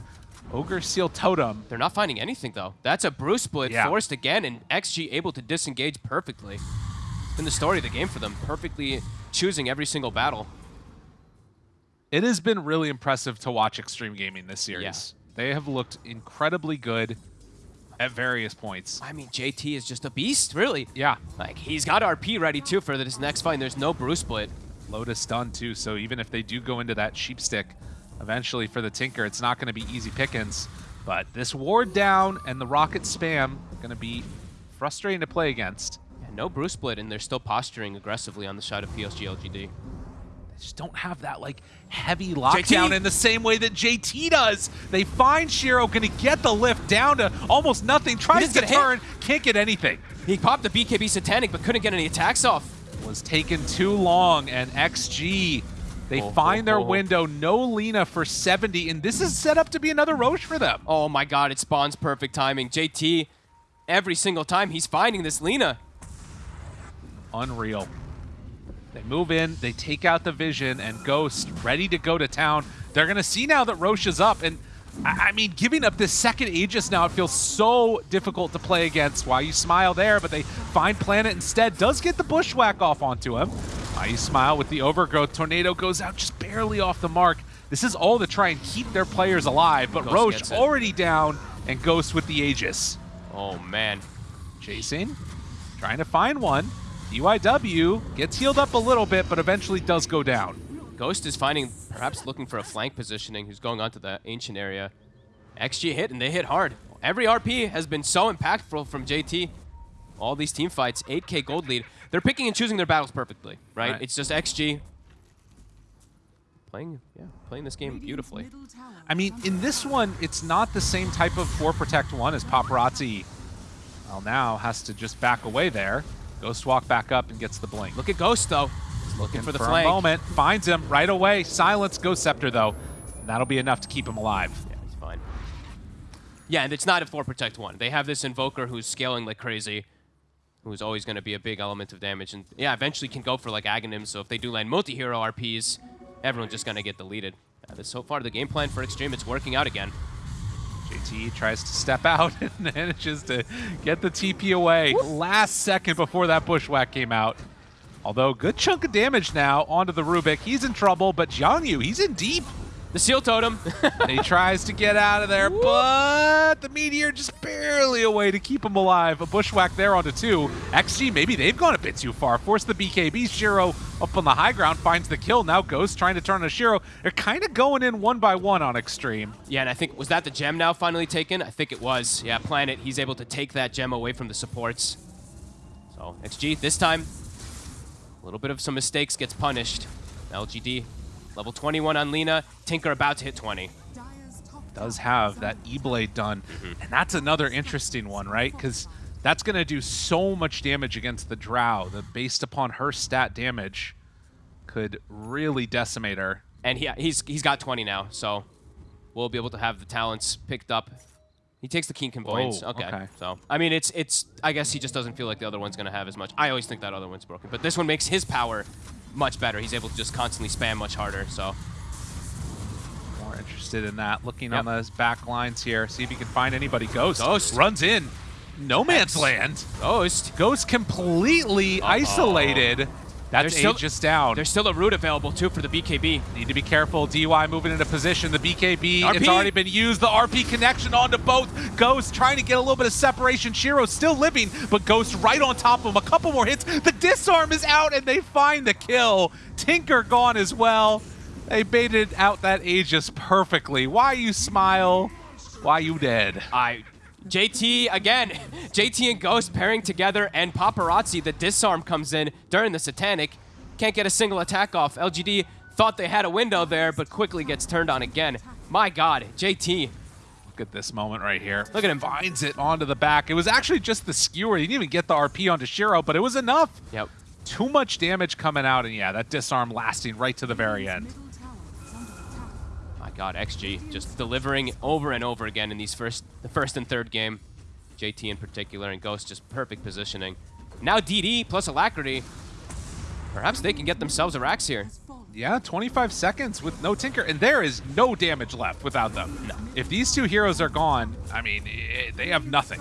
Ogre Seal Totem. They're not finding anything, though. That's a Brew split Yeah. forced again, and XG able to disengage perfectly. It's been the story of the game for them, perfectly choosing every single battle. It has been really impressive to watch Extreme Gaming this series. They have looked incredibly good at various points. I mean, JT is just a beast, really. Yeah, Like, he's got RP ready, too, for this next fight. There's no Brew split. Lotus done too, so even if they do go into that sheep stick eventually for the Tinker, it's not going to be easy pickings. But this ward down and the rocket spam going to be frustrating to play against. Yeah, no Brew split, and they're still posturing aggressively on the side of PSG LGD. Just don't have that like heavy lockdown JT? in the same way that JT does. They find Shiro going to get the lift down to almost nothing, tries to get hit. turn, can't get anything. He popped the BKB Satanic, but couldn't get any attacks off. was taken too long, and XG, they Oh, find their oh, oh. window. No Lina for 70, and this is set up to be another Rosh for them. Oh my god, it spawns perfect timing. JT, every single time he's finding this Lina. Unreal. They move in, they take out the vision, and Ghost ready to go to town. They're going to see now that Rosh is up, and I I mean, giving up this second Aegis now, it feels so difficult to play against. Why you smile there, but they find Planet instead. Does get the bushwhack off onto him. Ice Smile with the overgrowth. Tornado goes out just barely off the mark. This is all to try and keep their players alive, but Ghost Rosh already down and Ghost with the Aegis. Oh, man. Chasing, trying to find one. DYW gets healed up a little bit, but eventually does go down. Ghost is finding, perhaps looking for a flank positioning, who's going onto the ancient area. XG hit, and they hit hard. Every RP has been so impactful from JT. All these team fights, 8k gold lead. They're picking and choosing their battles perfectly, right? Right. It's just XG playing, yeah, playing this game beautifully. I mean, in this one, it's not the same type of 4 Protect 1 as Paparazzi, well, now has to just back away there. Ghost walk back up and gets the blink. Look at Ghost though. He's looking for the for flank. a moment, finds him right away. Silence Ghost Scepter, though. And that'll be enough to keep him alive. Yeah, he's fine. Yeah, and it's not a 4 Protect 1. They have this Invoker who's scaling like crazy, who's always going to be a big element of damage. And yeah, eventually can go for like Aghanim, so if they do land multi-hero RPs, everyone's just going to get deleted. Yeah, this, so far, the game plan for Extreme, it's working out again. JT tries to step out and manages to get the TP away. Last second before that bushwhack came out. Although, good chunk of damage now onto the Rubik. He's in trouble, but Jiangyu, he's in deep. The Seal Totem. And he tries to get out of there, but the Meteor just barely away to keep him alive. A bushwhack there onto two. XG, maybe they've gone a bit too far. Force the BKB. Shiro up on the high ground finds the kill. Now Ghost trying to turn on Shiro. They're kind of going in one by one on Extreme. yeah, and I think, was that the gem now finally taken? I think it was. Yeah, Planet, he's able to take that gem away from the supports. So, XG, this time, a little bit of some mistakes gets punished. LGD, level 21 on Lina. Tinker about to hit 20. does have that E-Blade done. Mm-hmm. And that's another interesting one, right? Because that's going to do so much damage against the Drow that based upon her stat damage could really decimate her. And he, he's he's got 20 now, so we'll be able to have the talents picked up. He takes the Keen Conveyance. Oh, okay. okay. So, I mean, it's, it's, I guess he just doesn't feel like the other one's going to have as much. I always think that other one's broken, but this one makes his power much better. He's able to just constantly spam much harder, so. More interested in that. Looking Yep. on those back lines here. See if you can find anybody. Ghost. Ghost. Runs in. No man's land. Ghost. Ghost completely isolated. That's still- Aegis down. There's still a root available, too, for the BKB. Need to be careful. DY moving into position. The BKB, RP. it's already been used. The RP connection onto both. Ghost trying to get a little bit of separation. Shiro still living, but Ghost right on top of him. A couple more hits. The disarm is out, and they find the kill. Tinker gone as well. They baited out that Aegis perfectly. Why you smile? Why you dead? I JT again. JT and Ghost pairing together, and Paparazzi. The disarm comes in during the Satanic. Can't get a single attack off. LGD thought they had a window there, but quickly gets turned on again. My God, JT. Look at this moment right here. Look at him. Finds it onto the back. It was actually just the skewer. He didn't even get the RP onto Shiro, but it was enough. Yep. Too much damage coming out, and yeah, that disarm lasting right to the very end. God, XG just delivering over and over again in these first, the first and third game. JT in particular, and Ghost just perfect positioning. Now DD plus Alacrity. Perhaps they can get themselves a Rax here. Yeah, 25 seconds with no Tinker, and there is no damage left without them. No. If these two heroes are gone, I mean, eh, they have nothing.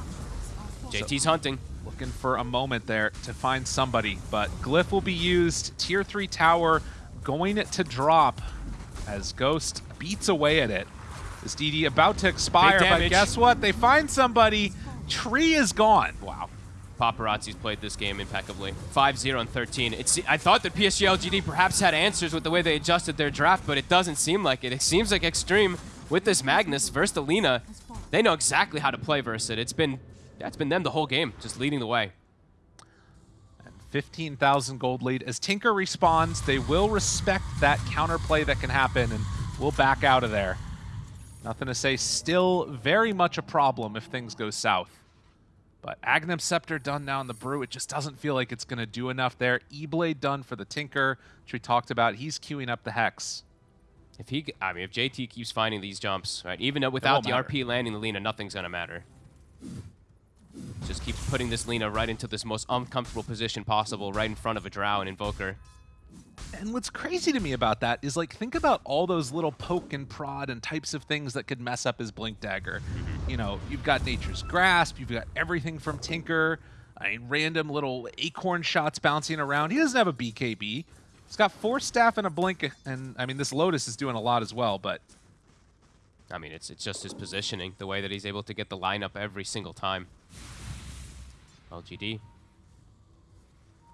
JT's hunting. Looking for a moment there to find somebody, but Glyph will be used. Tier 3 tower going to drop as Ghost beats away at it. This DD about to expire, but guess what? They find somebody. Tree is gone. Wow. Paparazzi's played this game impeccably. 5-0 and 13. It's, I thought that PSG LGD perhaps had answers with the way they adjusted their draft, but it doesn't seem like it. It seems like Extreme, with this Magnus versus Alina, they know exactly how to play versus it. It's been, it's been them the whole game, just leading the way. 15,000 gold lead. As Tinker respawns, they will respect that counterplay that can happen, and we'll back out of there. Nothing to say. Still very much a problem if things go south. But Aghanim Scepter done now in the Brew. It just doesn't feel like it's going to do enough there. E-Blade done for the Tinker, which we talked about. He's queuing up the Hex. If he, I mean, if JT keeps finding these jumps, right, even without the matter. RP landing the Lina, nothing's gonna matter. Just keep putting this Lina right into this most uncomfortable position possible, right in front of a Drow and Invoker. And what's crazy to me about that is like think about all those little poke and prod and types of things that could mess up his blink dagger. Mm-hmm. You know, you've got Nature's Grasp, you've got everything from Tinker. I mean, random little acorn shots bouncing around. He doesn't have a BKB. He's got Force Staff and a blink, and I mean, this Lotus is doing a lot as well, but I mean, it's it's just his positioning, the way that he's able to get the lineup every single time. LGD.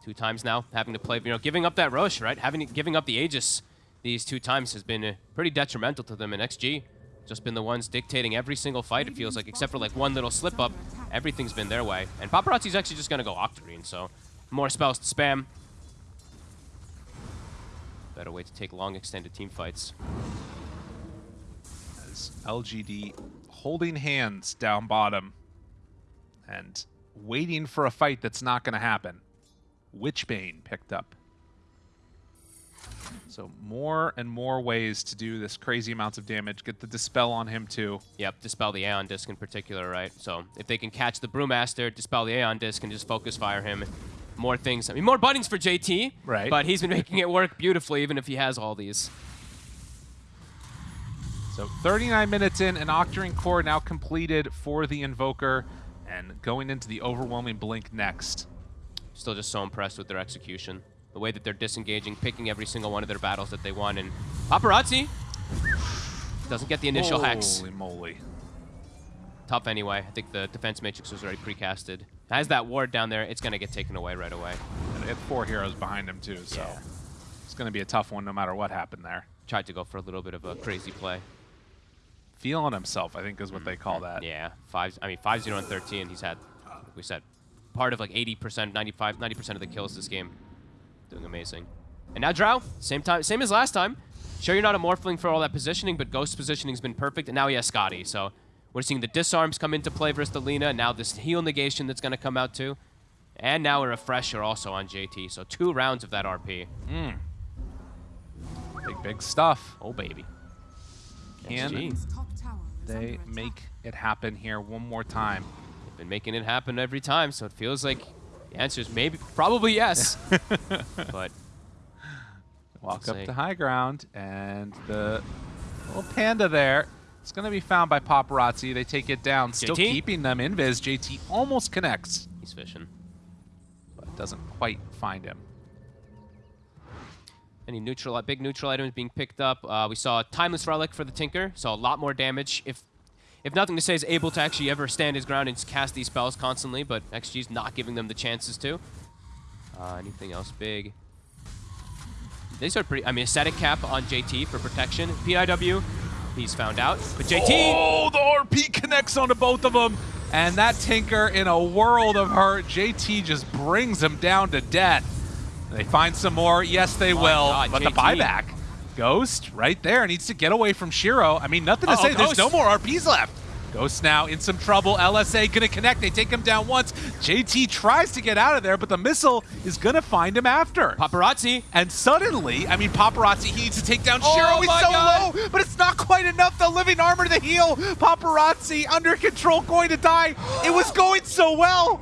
Two times now, having to play, you know, giving up that Rosh, right? Having giving up the Aegis these two times has been uh, pretty detrimental to them in XG. Just been the ones dictating every single fight, it feels like, except for like one little slip up. Everything's been their way. And Paparazzi's actually just going to go Octarine, so more spells to spam. Better way to take long extended team fights. as LGD holding hands down bottom and waiting for a fight that's not going to happen. Witchbane picked up. So more and more ways to do this crazy amounts of damage. Get the Dispel on him too. Yep, Dispel the Aeon Disc in particular, right? So if they can catch the Brewmaster, Dispel the Aeon Disc, and just focus fire him, more things. I mean, more buttons for JT. Right. But he's been making it work beautifully, even if he has all these. So 39 minutes in, an Octarine core now completed for the Invoker, and going into the overwhelming blink next. Still just so impressed with their execution. The way that they're disengaging, picking every single one of their battles that they won. And Paparazzi doesn't get the initial hex. Holy moly. Tough anyway. I think the defense matrix was already precasted. Has that ward down there, it's going to get taken away right away. And they had four heroes behind him too, so Yeah. it's going to be a tough one no matter what happened there. Tried to go for a little bit of a crazy play. Feeling himself, I think is what they call mm-hmm. that. Yeah, five. I mean, five zero and thirteen. He's had, we said, part of like 80%, 95, 90% of the kills this game. Doing amazing. And now Drow, same time, same as last time. Sure, you're not a Morphling for all that positioning, but Ghost positioning's been perfect, and now he has Skadi. So we're seeing the disarms come into play versus the Lina. and Now this heal negation that's going to come out too, and now a refresher also on JT. So two rounds of that RP. Hmm. Big, big stuff. Oh baby. Can they make it happen here one more time? They've been making it happen every time, so it feels like the answer is maybe, probably yes. but Walk up to high ground, and the little panda there. It's going to be found by Paparazzi. They take it down, still JT? keeping them in invis. JT almost connects, he's fishing. but doesn't quite find him. Any neutral, big neutral items being picked up. Uh, we saw a Timeless Relic for the Tinker, so a lot more damage. If if nothing to say is able to actually ever stand his ground and cast these spells constantly, but XG's not giving them the chances to. Uh, anything else big? These are pretty, I mean, Ascetic Cap on JT for protection. PIW, he's found out. But JT, Oh, the RP connects onto both of them. And that Tinker in a world of hurt. JT just brings him down to death. They find some more. Yes, they My will. God, but the buyback. Ghost right there needs to get away from Shiro. I mean, nothing to Uh-oh, say. There's no more RPs left. Ghost now in some trouble. LSA gonna connect. They take him down once. JT tries to get out of there, but the missile is gonna find him after. Paparazzi, And suddenly, I mean, Paparazzi, he needs to take down Oh Shiro. He's so God. low, but it's not quite enough. The living armor to heal. Paparazzi under control, going to die. It was going so well.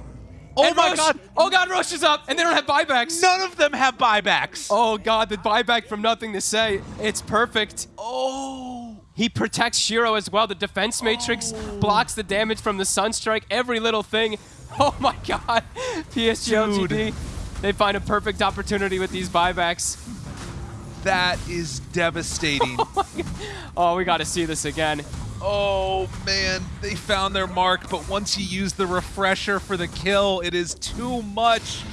Oh and my Rosh- God. Oh god, Rosh is up, and they don't have buybacks. None of them have buybacks. Oh god, the buyback from nothing to say. It's perfect. Oh. He protects Shiro as well. The defense matrix oh. blocks the damage from the Sunstrike. Every little thing. Oh my god. PSG LGD. They find a perfect opportunity with these buybacks. That is devastating. Oh, oh, we got to see this again. Oh, man. They found their mark, but once you use the refresher for the kill, it is too much.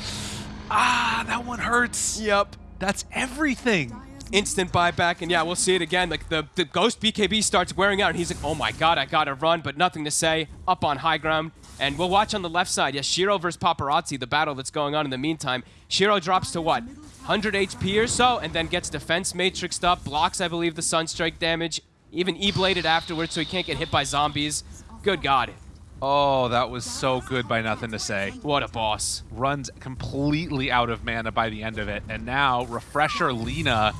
Ah, that one hurts. Yep. That's everything. Instant buyback, and yeah, we'll see it again. Like the, the Ghost BKB starts wearing out, and he's like, oh my god, I gotta run, but nothing to say. Up on high ground. And we'll watch on the left side. Yes, Shiro versus Paparazzi, the battle that's going on in the meantime. Shiro drops to what? 100 HP or so, and then gets defense matrixed up, blocks, I believe, the Sunstrike damage, even E-bladed afterwards so he can't get hit by zombies. Good god. Oh, that was so good by nothing to say. What a boss. Runs completely out of mana by the end of it. And now, Refresher Lina,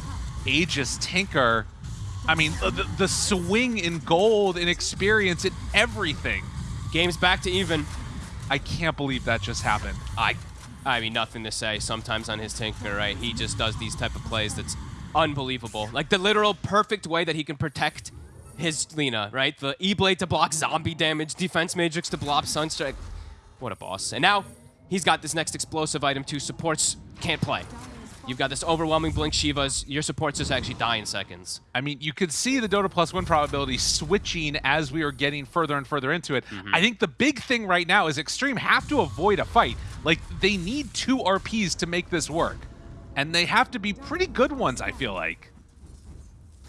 Aegis Tinker. I mean, the, the swing in gold, and experience, in everything. Game's back to even. I can't believe that just happened. I, I mean, nothing to say. Sometimes on his Tinker, right? He just does these type of plays that's unbelievable. Like the literal perfect way that he can protect his Lina, right? The E-Blade to block zombie damage, Defense Matrix to block Sunstrike. What a boss. And now, he's got this next explosive item too. Supports can't play. You've got this overwhelming Blink Shivas. Your supports just actually die in seconds. I mean, you could see the Dota Plus win probability switching as we are getting further and further into it. Mm-hmm. I think the big thing right now is Extreme have to avoid a fight. Like, they need two RPs to make this work. And they have to be pretty good ones, I feel like.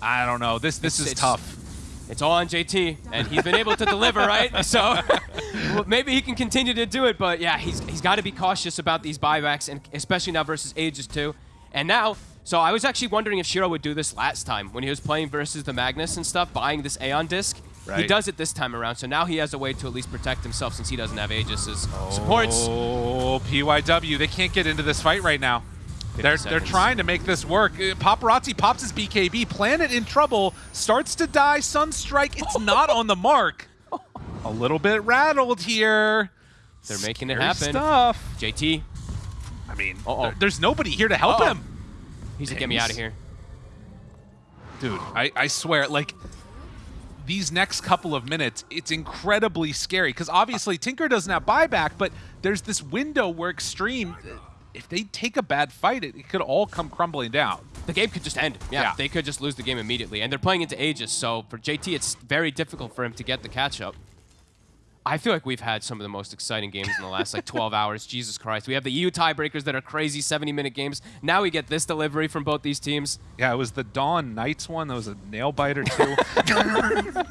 I don't know. This this It's- is it's- tough. It's all on JT, and he's been able to deliver, right? So well, maybe he can continue to do it, but yeah, he's, he's got to be cautious about these buybacks, and especially now versus Aegis too. And now, so I was actually wondering if Shiro would do this last time when he was playing versus the Magnus and stuff, buying this Aeon disc. He does it this time around, so now he has a way to at least protect himself since he doesn't have Aegis supports. Oh, PYW. They can't get into this fight right now. They're, they're trying to make this work. Uh, Paparazzi pops his BKB. Planet in trouble. Starts to die. Sunstrike. It's not on the mark. A little bit rattled here. They're making it happen. Stuff. JT, I mean, Uh-oh. there- there's nobody here to help Uh-oh. him. he's like, get me out of here. Dude, I, I swear, like, these next couple of minutes, it's incredibly scary. Because obviously, Tinker doesn't have buyback, but there's this window where Extreme, if they take a bad fight, it, it could all come crumbling down. The game could just end. Yeah, Yeah. they could just lose the game immediately. And they're playing into Aegis, so for JT, it's very difficult for him to get the catch up. I feel like we've had some of the most exciting games in the last like 12 hours. Jesus Christ. We have the EU tiebreakers that are crazy 70 minute games. Now we get this delivery from both these teams. Yeah, it was the Dawn Knights one. That was a nail biter, too.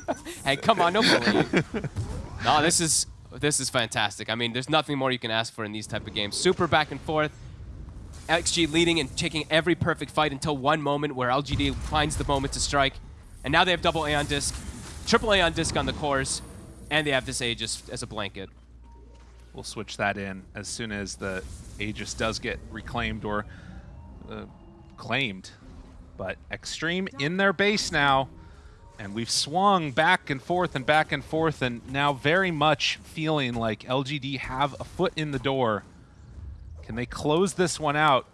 Hey, come on, don't believe. no, this is this is fantastic. I mean, there's nothing more you can ask for in these type of games. Super back and forth. XG leading and taking every perfect fight until one moment where LGD finds the moment to strike. And now they have double Aeon Disc, triple Aeon Disc on the cores, and they have this Aegis as a blanket. we'll switch that in as soon as the Aegis does get reclaimed or uh, claimed. But Extreme in their base now, and we've swung back and forth and back and forth, and now very much feeling like LGD have a foot in the door. Can they close this one out?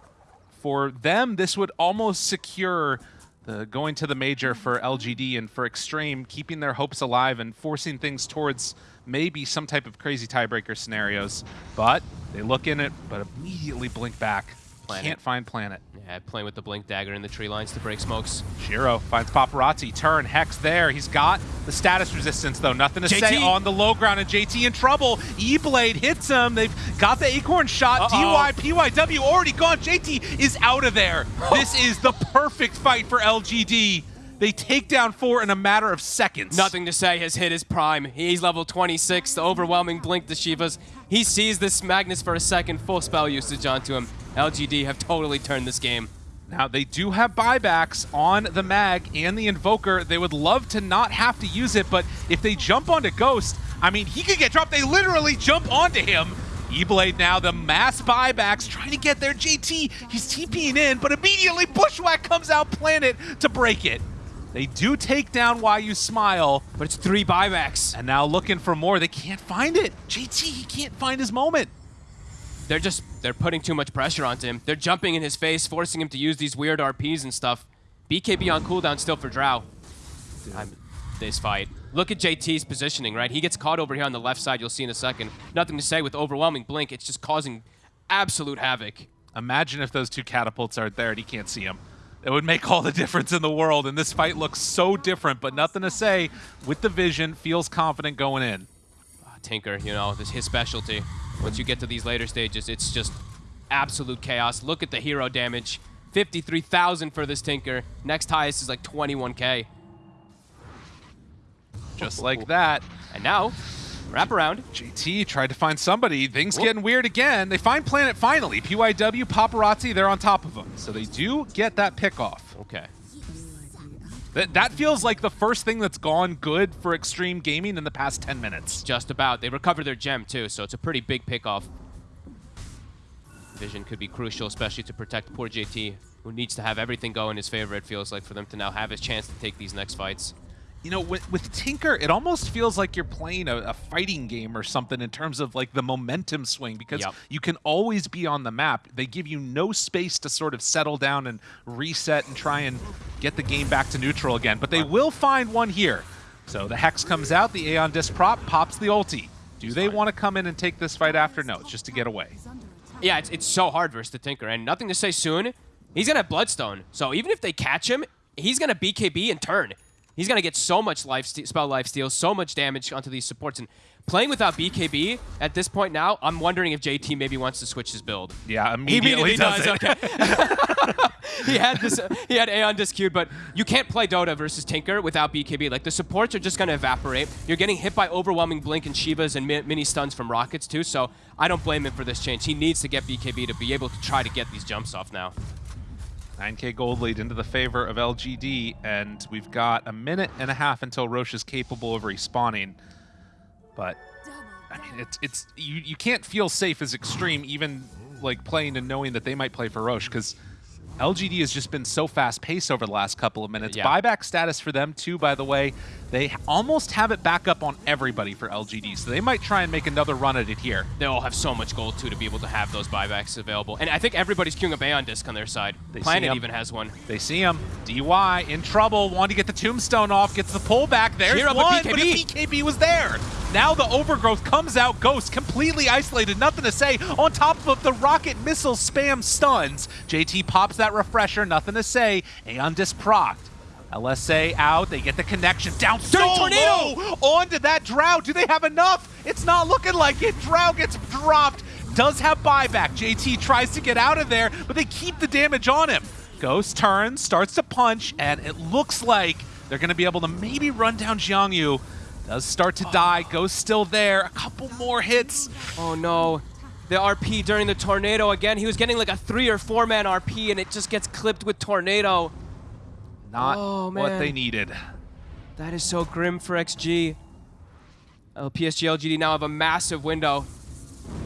For them, this would almost secure the going to the major for LGD and for Extreme, keeping their hopes alive and forcing things towards maybe some type of crazy tiebreaker scenarios. But they look in it, but immediately blink back. Planet. Can't find Planet. Yeah, playing with the Blink Dagger in the tree lines to break smokes. Shiro finds Paparazzi. Turn. Hex there. He's got the status resistance, though. Nothing to JT. say on the low ground, and JT in trouble. E-Blade hits him. They've got the Acorn shot. Uh-oh. DY, PYW already gone. JT is out of there. this is the perfect fight for LGD. They take down four in a matter of seconds. Nothing to say has hit his prime. He's level 26, the overwhelming Blink the Shivas. He sees this Magnus for a second, full spell usage onto him. LGD have totally turned this game. Now, they do have buybacks on the Mag and the Invoker. They would love to not have to use it, but if they jump onto Ghost, I mean, he could get dropped. They literally jump onto him. E-Blade now, the mass buybacks, trying to get their JT. He's TPing in, but immediately Bushwhack comes out Planet to break it. They do take down Why You Smile, But it's three buybacks. and now looking for more. They can't find it. JT, he can't find his moment. They're just, they're putting too much pressure onto him. They're jumping in his face, forcing him to use these weird RPs and stuff. BKB on cooldown still for Drow. I'm, this fight. Look at JT's positioning, right? He gets caught over here on the left side, you'll see in a second. Nothing to say with overwhelming blink, it's just causing absolute havoc. Imagine if those two catapults aren't there and he can't see them. It would make all the difference in the world, and this fight looks so different, but nothing to say. With the vision, feels confident going in. Ah, Tinker, you know, this his specialty. Once you get to these later stages, it's just absolute chaos. Look at the hero damage. 53,000 for this Tinker. Next highest is like 21k. Just like that. And now, wrap around. JT tried to find somebody. Things getting weird again. They find Planet finally. PYW, Paparazzi, they're on top of them. So they do get that pick off. Okay. That, that feels like the first thing that's gone good for Extreme Gaming in the past 10 minutes. Just about. They recover their gem too, so it's a pretty big pickoff. Vision could be crucial, especially to protect poor JT, who needs to have everything go in his favor, it feels like, for them to now have his chance to take these next fights. You know, with, with Tinker, it almost feels like you're playing a, a fighting game or something in terms of like the momentum swing because Yep. you can always be on the map. They give you no space to sort of settle down and reset and try and get the game back to neutral again. But they will find one here. So the Hex comes out, the Aeon Disc prop pops the ulti. Do they want to come in and take this fight after? No, it's just to get away. Yeah, it's, it's so hard versus the Tinker, and nothing to say soon. He's gonna have Bloodstone, so even if they catch him, he's gonna BKB and turn. He's gonna get so much life spell life steal, so much damage onto these supports, and playing without BKB at this point now, I'm wondering if JT maybe wants to switch his build. Yeah, immediately, He immediately, does, it. Okay. he had this. He had Aeon Disc queued, but you can't play Dota versus Tinker without BKB. Like the supports are just gonna evaporate. You're getting hit by overwhelming blink and Shivas and mi mini stuns from rockets too. So I don't blame him for this change. He needs to get BKB to be able to try to get these jumps off now. 9k gold lead into the favor of LGD, and we've got a minute and a half until Rosh is capable of respawning. But I mean, it's it's you you can't feel safe as extreme even like playing and knowing that they might play for Rosh because LGD has just been so fast paced over the last couple of minutes. Yeah. Buyback status for them too, by the way. They almost have it back up on everybody for LGD, so they might try and make another run at it here. They all have so much gold too to be able to have those buybacks available. And I think everybody's queuing a Aeon Disc on their side. They Planet even has one. They see him. DY in trouble. wanting to get the tombstone off. Gets the pullback. There's Cheer up, one, but but BKB was there. Now the overgrowth comes out. Ghost completely isolated. Nothing to say. On top of the rocket missile spam stuns. JT pops that refresher. Nothing to say. Aeon disc procced. LSA out. They get the connection down so Dirty tornado! low onto that Drow. Do they have enough? It's not looking like it. Drow gets dropped. Does have buyback. JT tries to get out of there, but they keep the damage on him. Ghost turns, starts to punch, and it looks like they're going to be able to maybe run down Jiangyu. Does start to die. Ghost still there. A couple more hits. Oh no. The RP during the tornado again. He was getting like a three or four man RP and it just gets clipped with tornado. Not Oh, what they needed. That is so grim for XG. Oh, PSG LGD now have a massive window.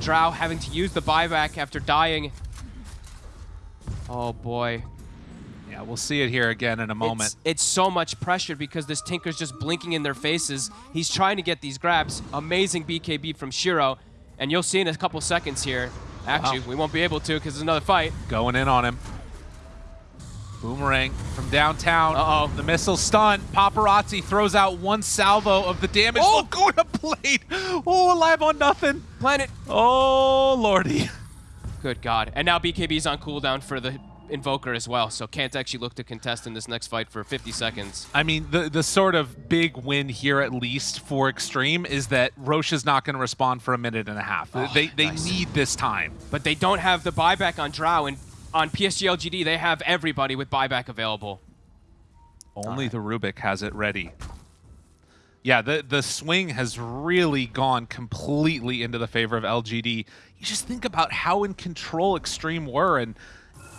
Drow having to use the buyback after dying. Oh boy. Yeah, we'll see it here again in a moment. It's, it's so much pressure because this Tinker's just blinking in their faces. He's trying to get these grabs. Amazing BKB from Shiro. And you'll see in a couple seconds here. Actually, Wow. we won't be able to because there's another fight. Going in on him. Boomerang from downtown. Uh-oh. The missile stun. Paparazzi throws out one salvo of the damage. Oh! Going to plate. Oh, alive on nothing. Planet. Oh, lordy. Good God. And now BKB's on cooldown for the Invoker as well, so can't actually look to contest in this next fight for 50 seconds. I mean, the the sort of big win here, at least for Extreme, is that Rosh is not going to respond for a minute and a half. Oh, they they nice. need this time. But they don't have the buyback on Drow, and on PSG LGD, they have everybody with buyback available. Only the Rubik has it ready. Yeah, the the swing has really gone completely into the favor of LGD. You just think about how in control Extreme were and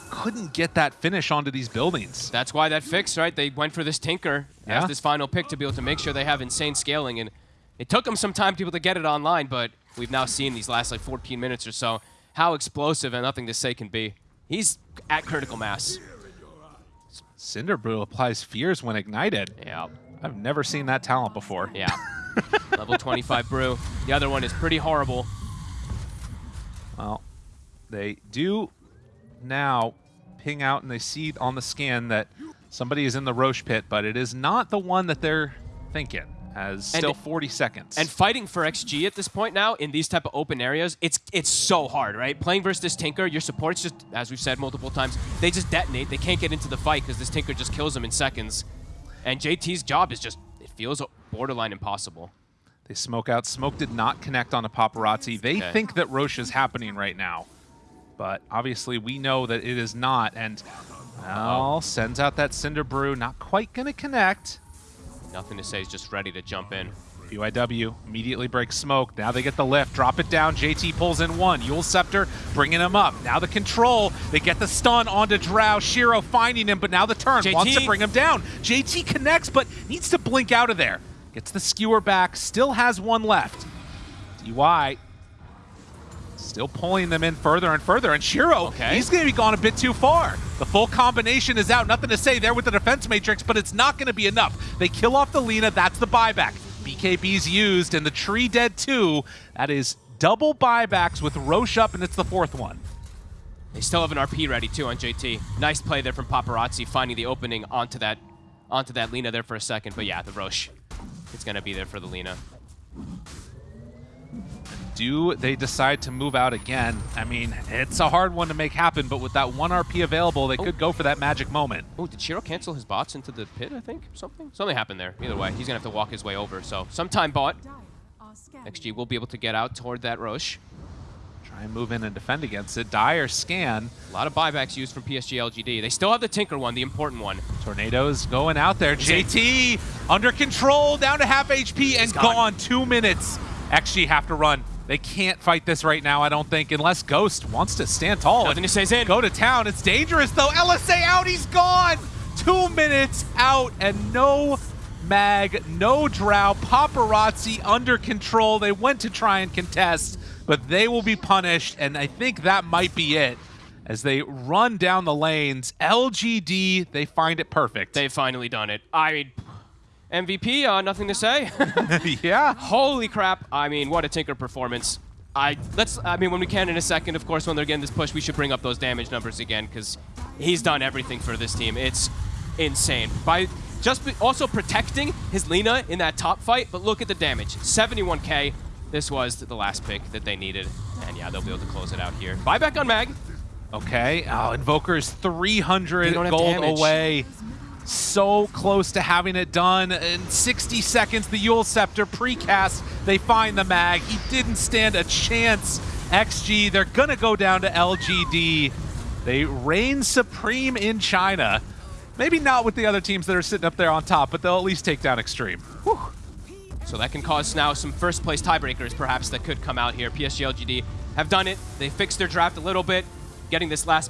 couldn't get that finish onto these buildings. That's why that fix, right? They went for this Tinker Yeah. as this final pick to be able to make sure they have insane scaling. And it took them some time to be able to get it online, but we've now seen these last like 14 minutes or so how explosive and nothing to say can be. He's at critical mass. Cinder Brew applies fears when ignited. Yeah. I've never seen that talent before. Yeah. Level 25 brew. The other one is pretty horrible. Well, they do now ping out and they see on the scan that somebody is in the Rosh pit, but it is not the one that they're thinking. As And still it- 40 seconds. And fighting for XG at this point now in these type of open areas, it's it's so hard, right? Playing versus this Tinker, your supports just, as we've said multiple times, they just detonate. They can't get into the fight because this Tinker just kills them in seconds. And JT's job is just, it feels borderline impossible. They smoke out. Smoke did not connect on a paparazzi. They Okay. think that Rosh is happening right now. But obviously we know that it is not. And now sends out that Cinder Brew. Not quite going to connect. Nothing to say, he's just ready to jump in. BYW immediately breaks smoke. Now they get the lift. Drop it down. JT pulls in one. Eul's Scepter bringing him up. Now the control. They get the stun onto Drow. Shiro finding him, but now the turn. JT. Wants to bring him down. JT connects, but needs to blink out of there. Gets the skewer back. Still has one left. DY still pulling them in further and further. And Shiro, Okay. he's going to be gone a bit too far. The full combination is out. Nothing to say there with the defense matrix, but it's not going to be enough. They kill off the Lina. That's the buyback. BKB's used, and the tree dead too. That is double buybacks with Rosh up, and it's the fourth one. They still have an RP ready too on JT. Nice play there from Paparazzi, finding the opening onto that onto that Lina there for a second. But yeah, the Rosh, it's gonna be there for the Lina. Do they decide to move out again? I mean, it's a hard one to make happen, but with that one RP available, they oh. could go for that magic moment. Oh, did Shiro cancel his bots into the pit, I think? Something? Something happened there. Either way, he's going to have to walk his way over. So, sometime bot. XG will be able to get out toward that Rosh. Try and move in and defend against it. Dire scan. A lot of buybacks used from PSG LGD. They still have the Tinker one, the important one. Tornadoes going out there. JT under control, down to half HP and gone. gone. Two minutes. XG have to run. They can't fight this right now, I don't think, unless Ghost wants to stand tall Nothing and to say's in. go to town. It's dangerous though. LSA out, he's gone. Two minutes out and no mag, no drow. Paparazzi under control. They went to try and contest, but they will be punished, and I think that might be it. As they run down the lanes, LGD, they find it perfect. They've finally done it. I mean, MVP, uh, nothing to say. yeah. Holy crap! I mean, what a Tinker performance. I let's. I mean, when we can in a second, of course, when they're getting this push, we should bring up those damage numbers again because he's done everything for this team. It's insane. By just be, also protecting his Lina in that top fight, but look at the damage. 71k. This was the last pick that they needed, and yeah, they'll be able to close it out here. Buyback on Mag. Okay. Oh, Invoker is 300 They don't have gold damage. away. So close to having it done. In 60 seconds, the Eul's Scepter precast. They find the mag. He didn't stand a chance. XG, they're going to go down to LGD. They reign supreme in China. Maybe not with the other teams that are sitting up there on top, but they'll at least take down Extreme. So that can cause now some first place tiebreakers perhaps that could come out here. PSG LGD have done it. They fixed their draft a little bit, getting this last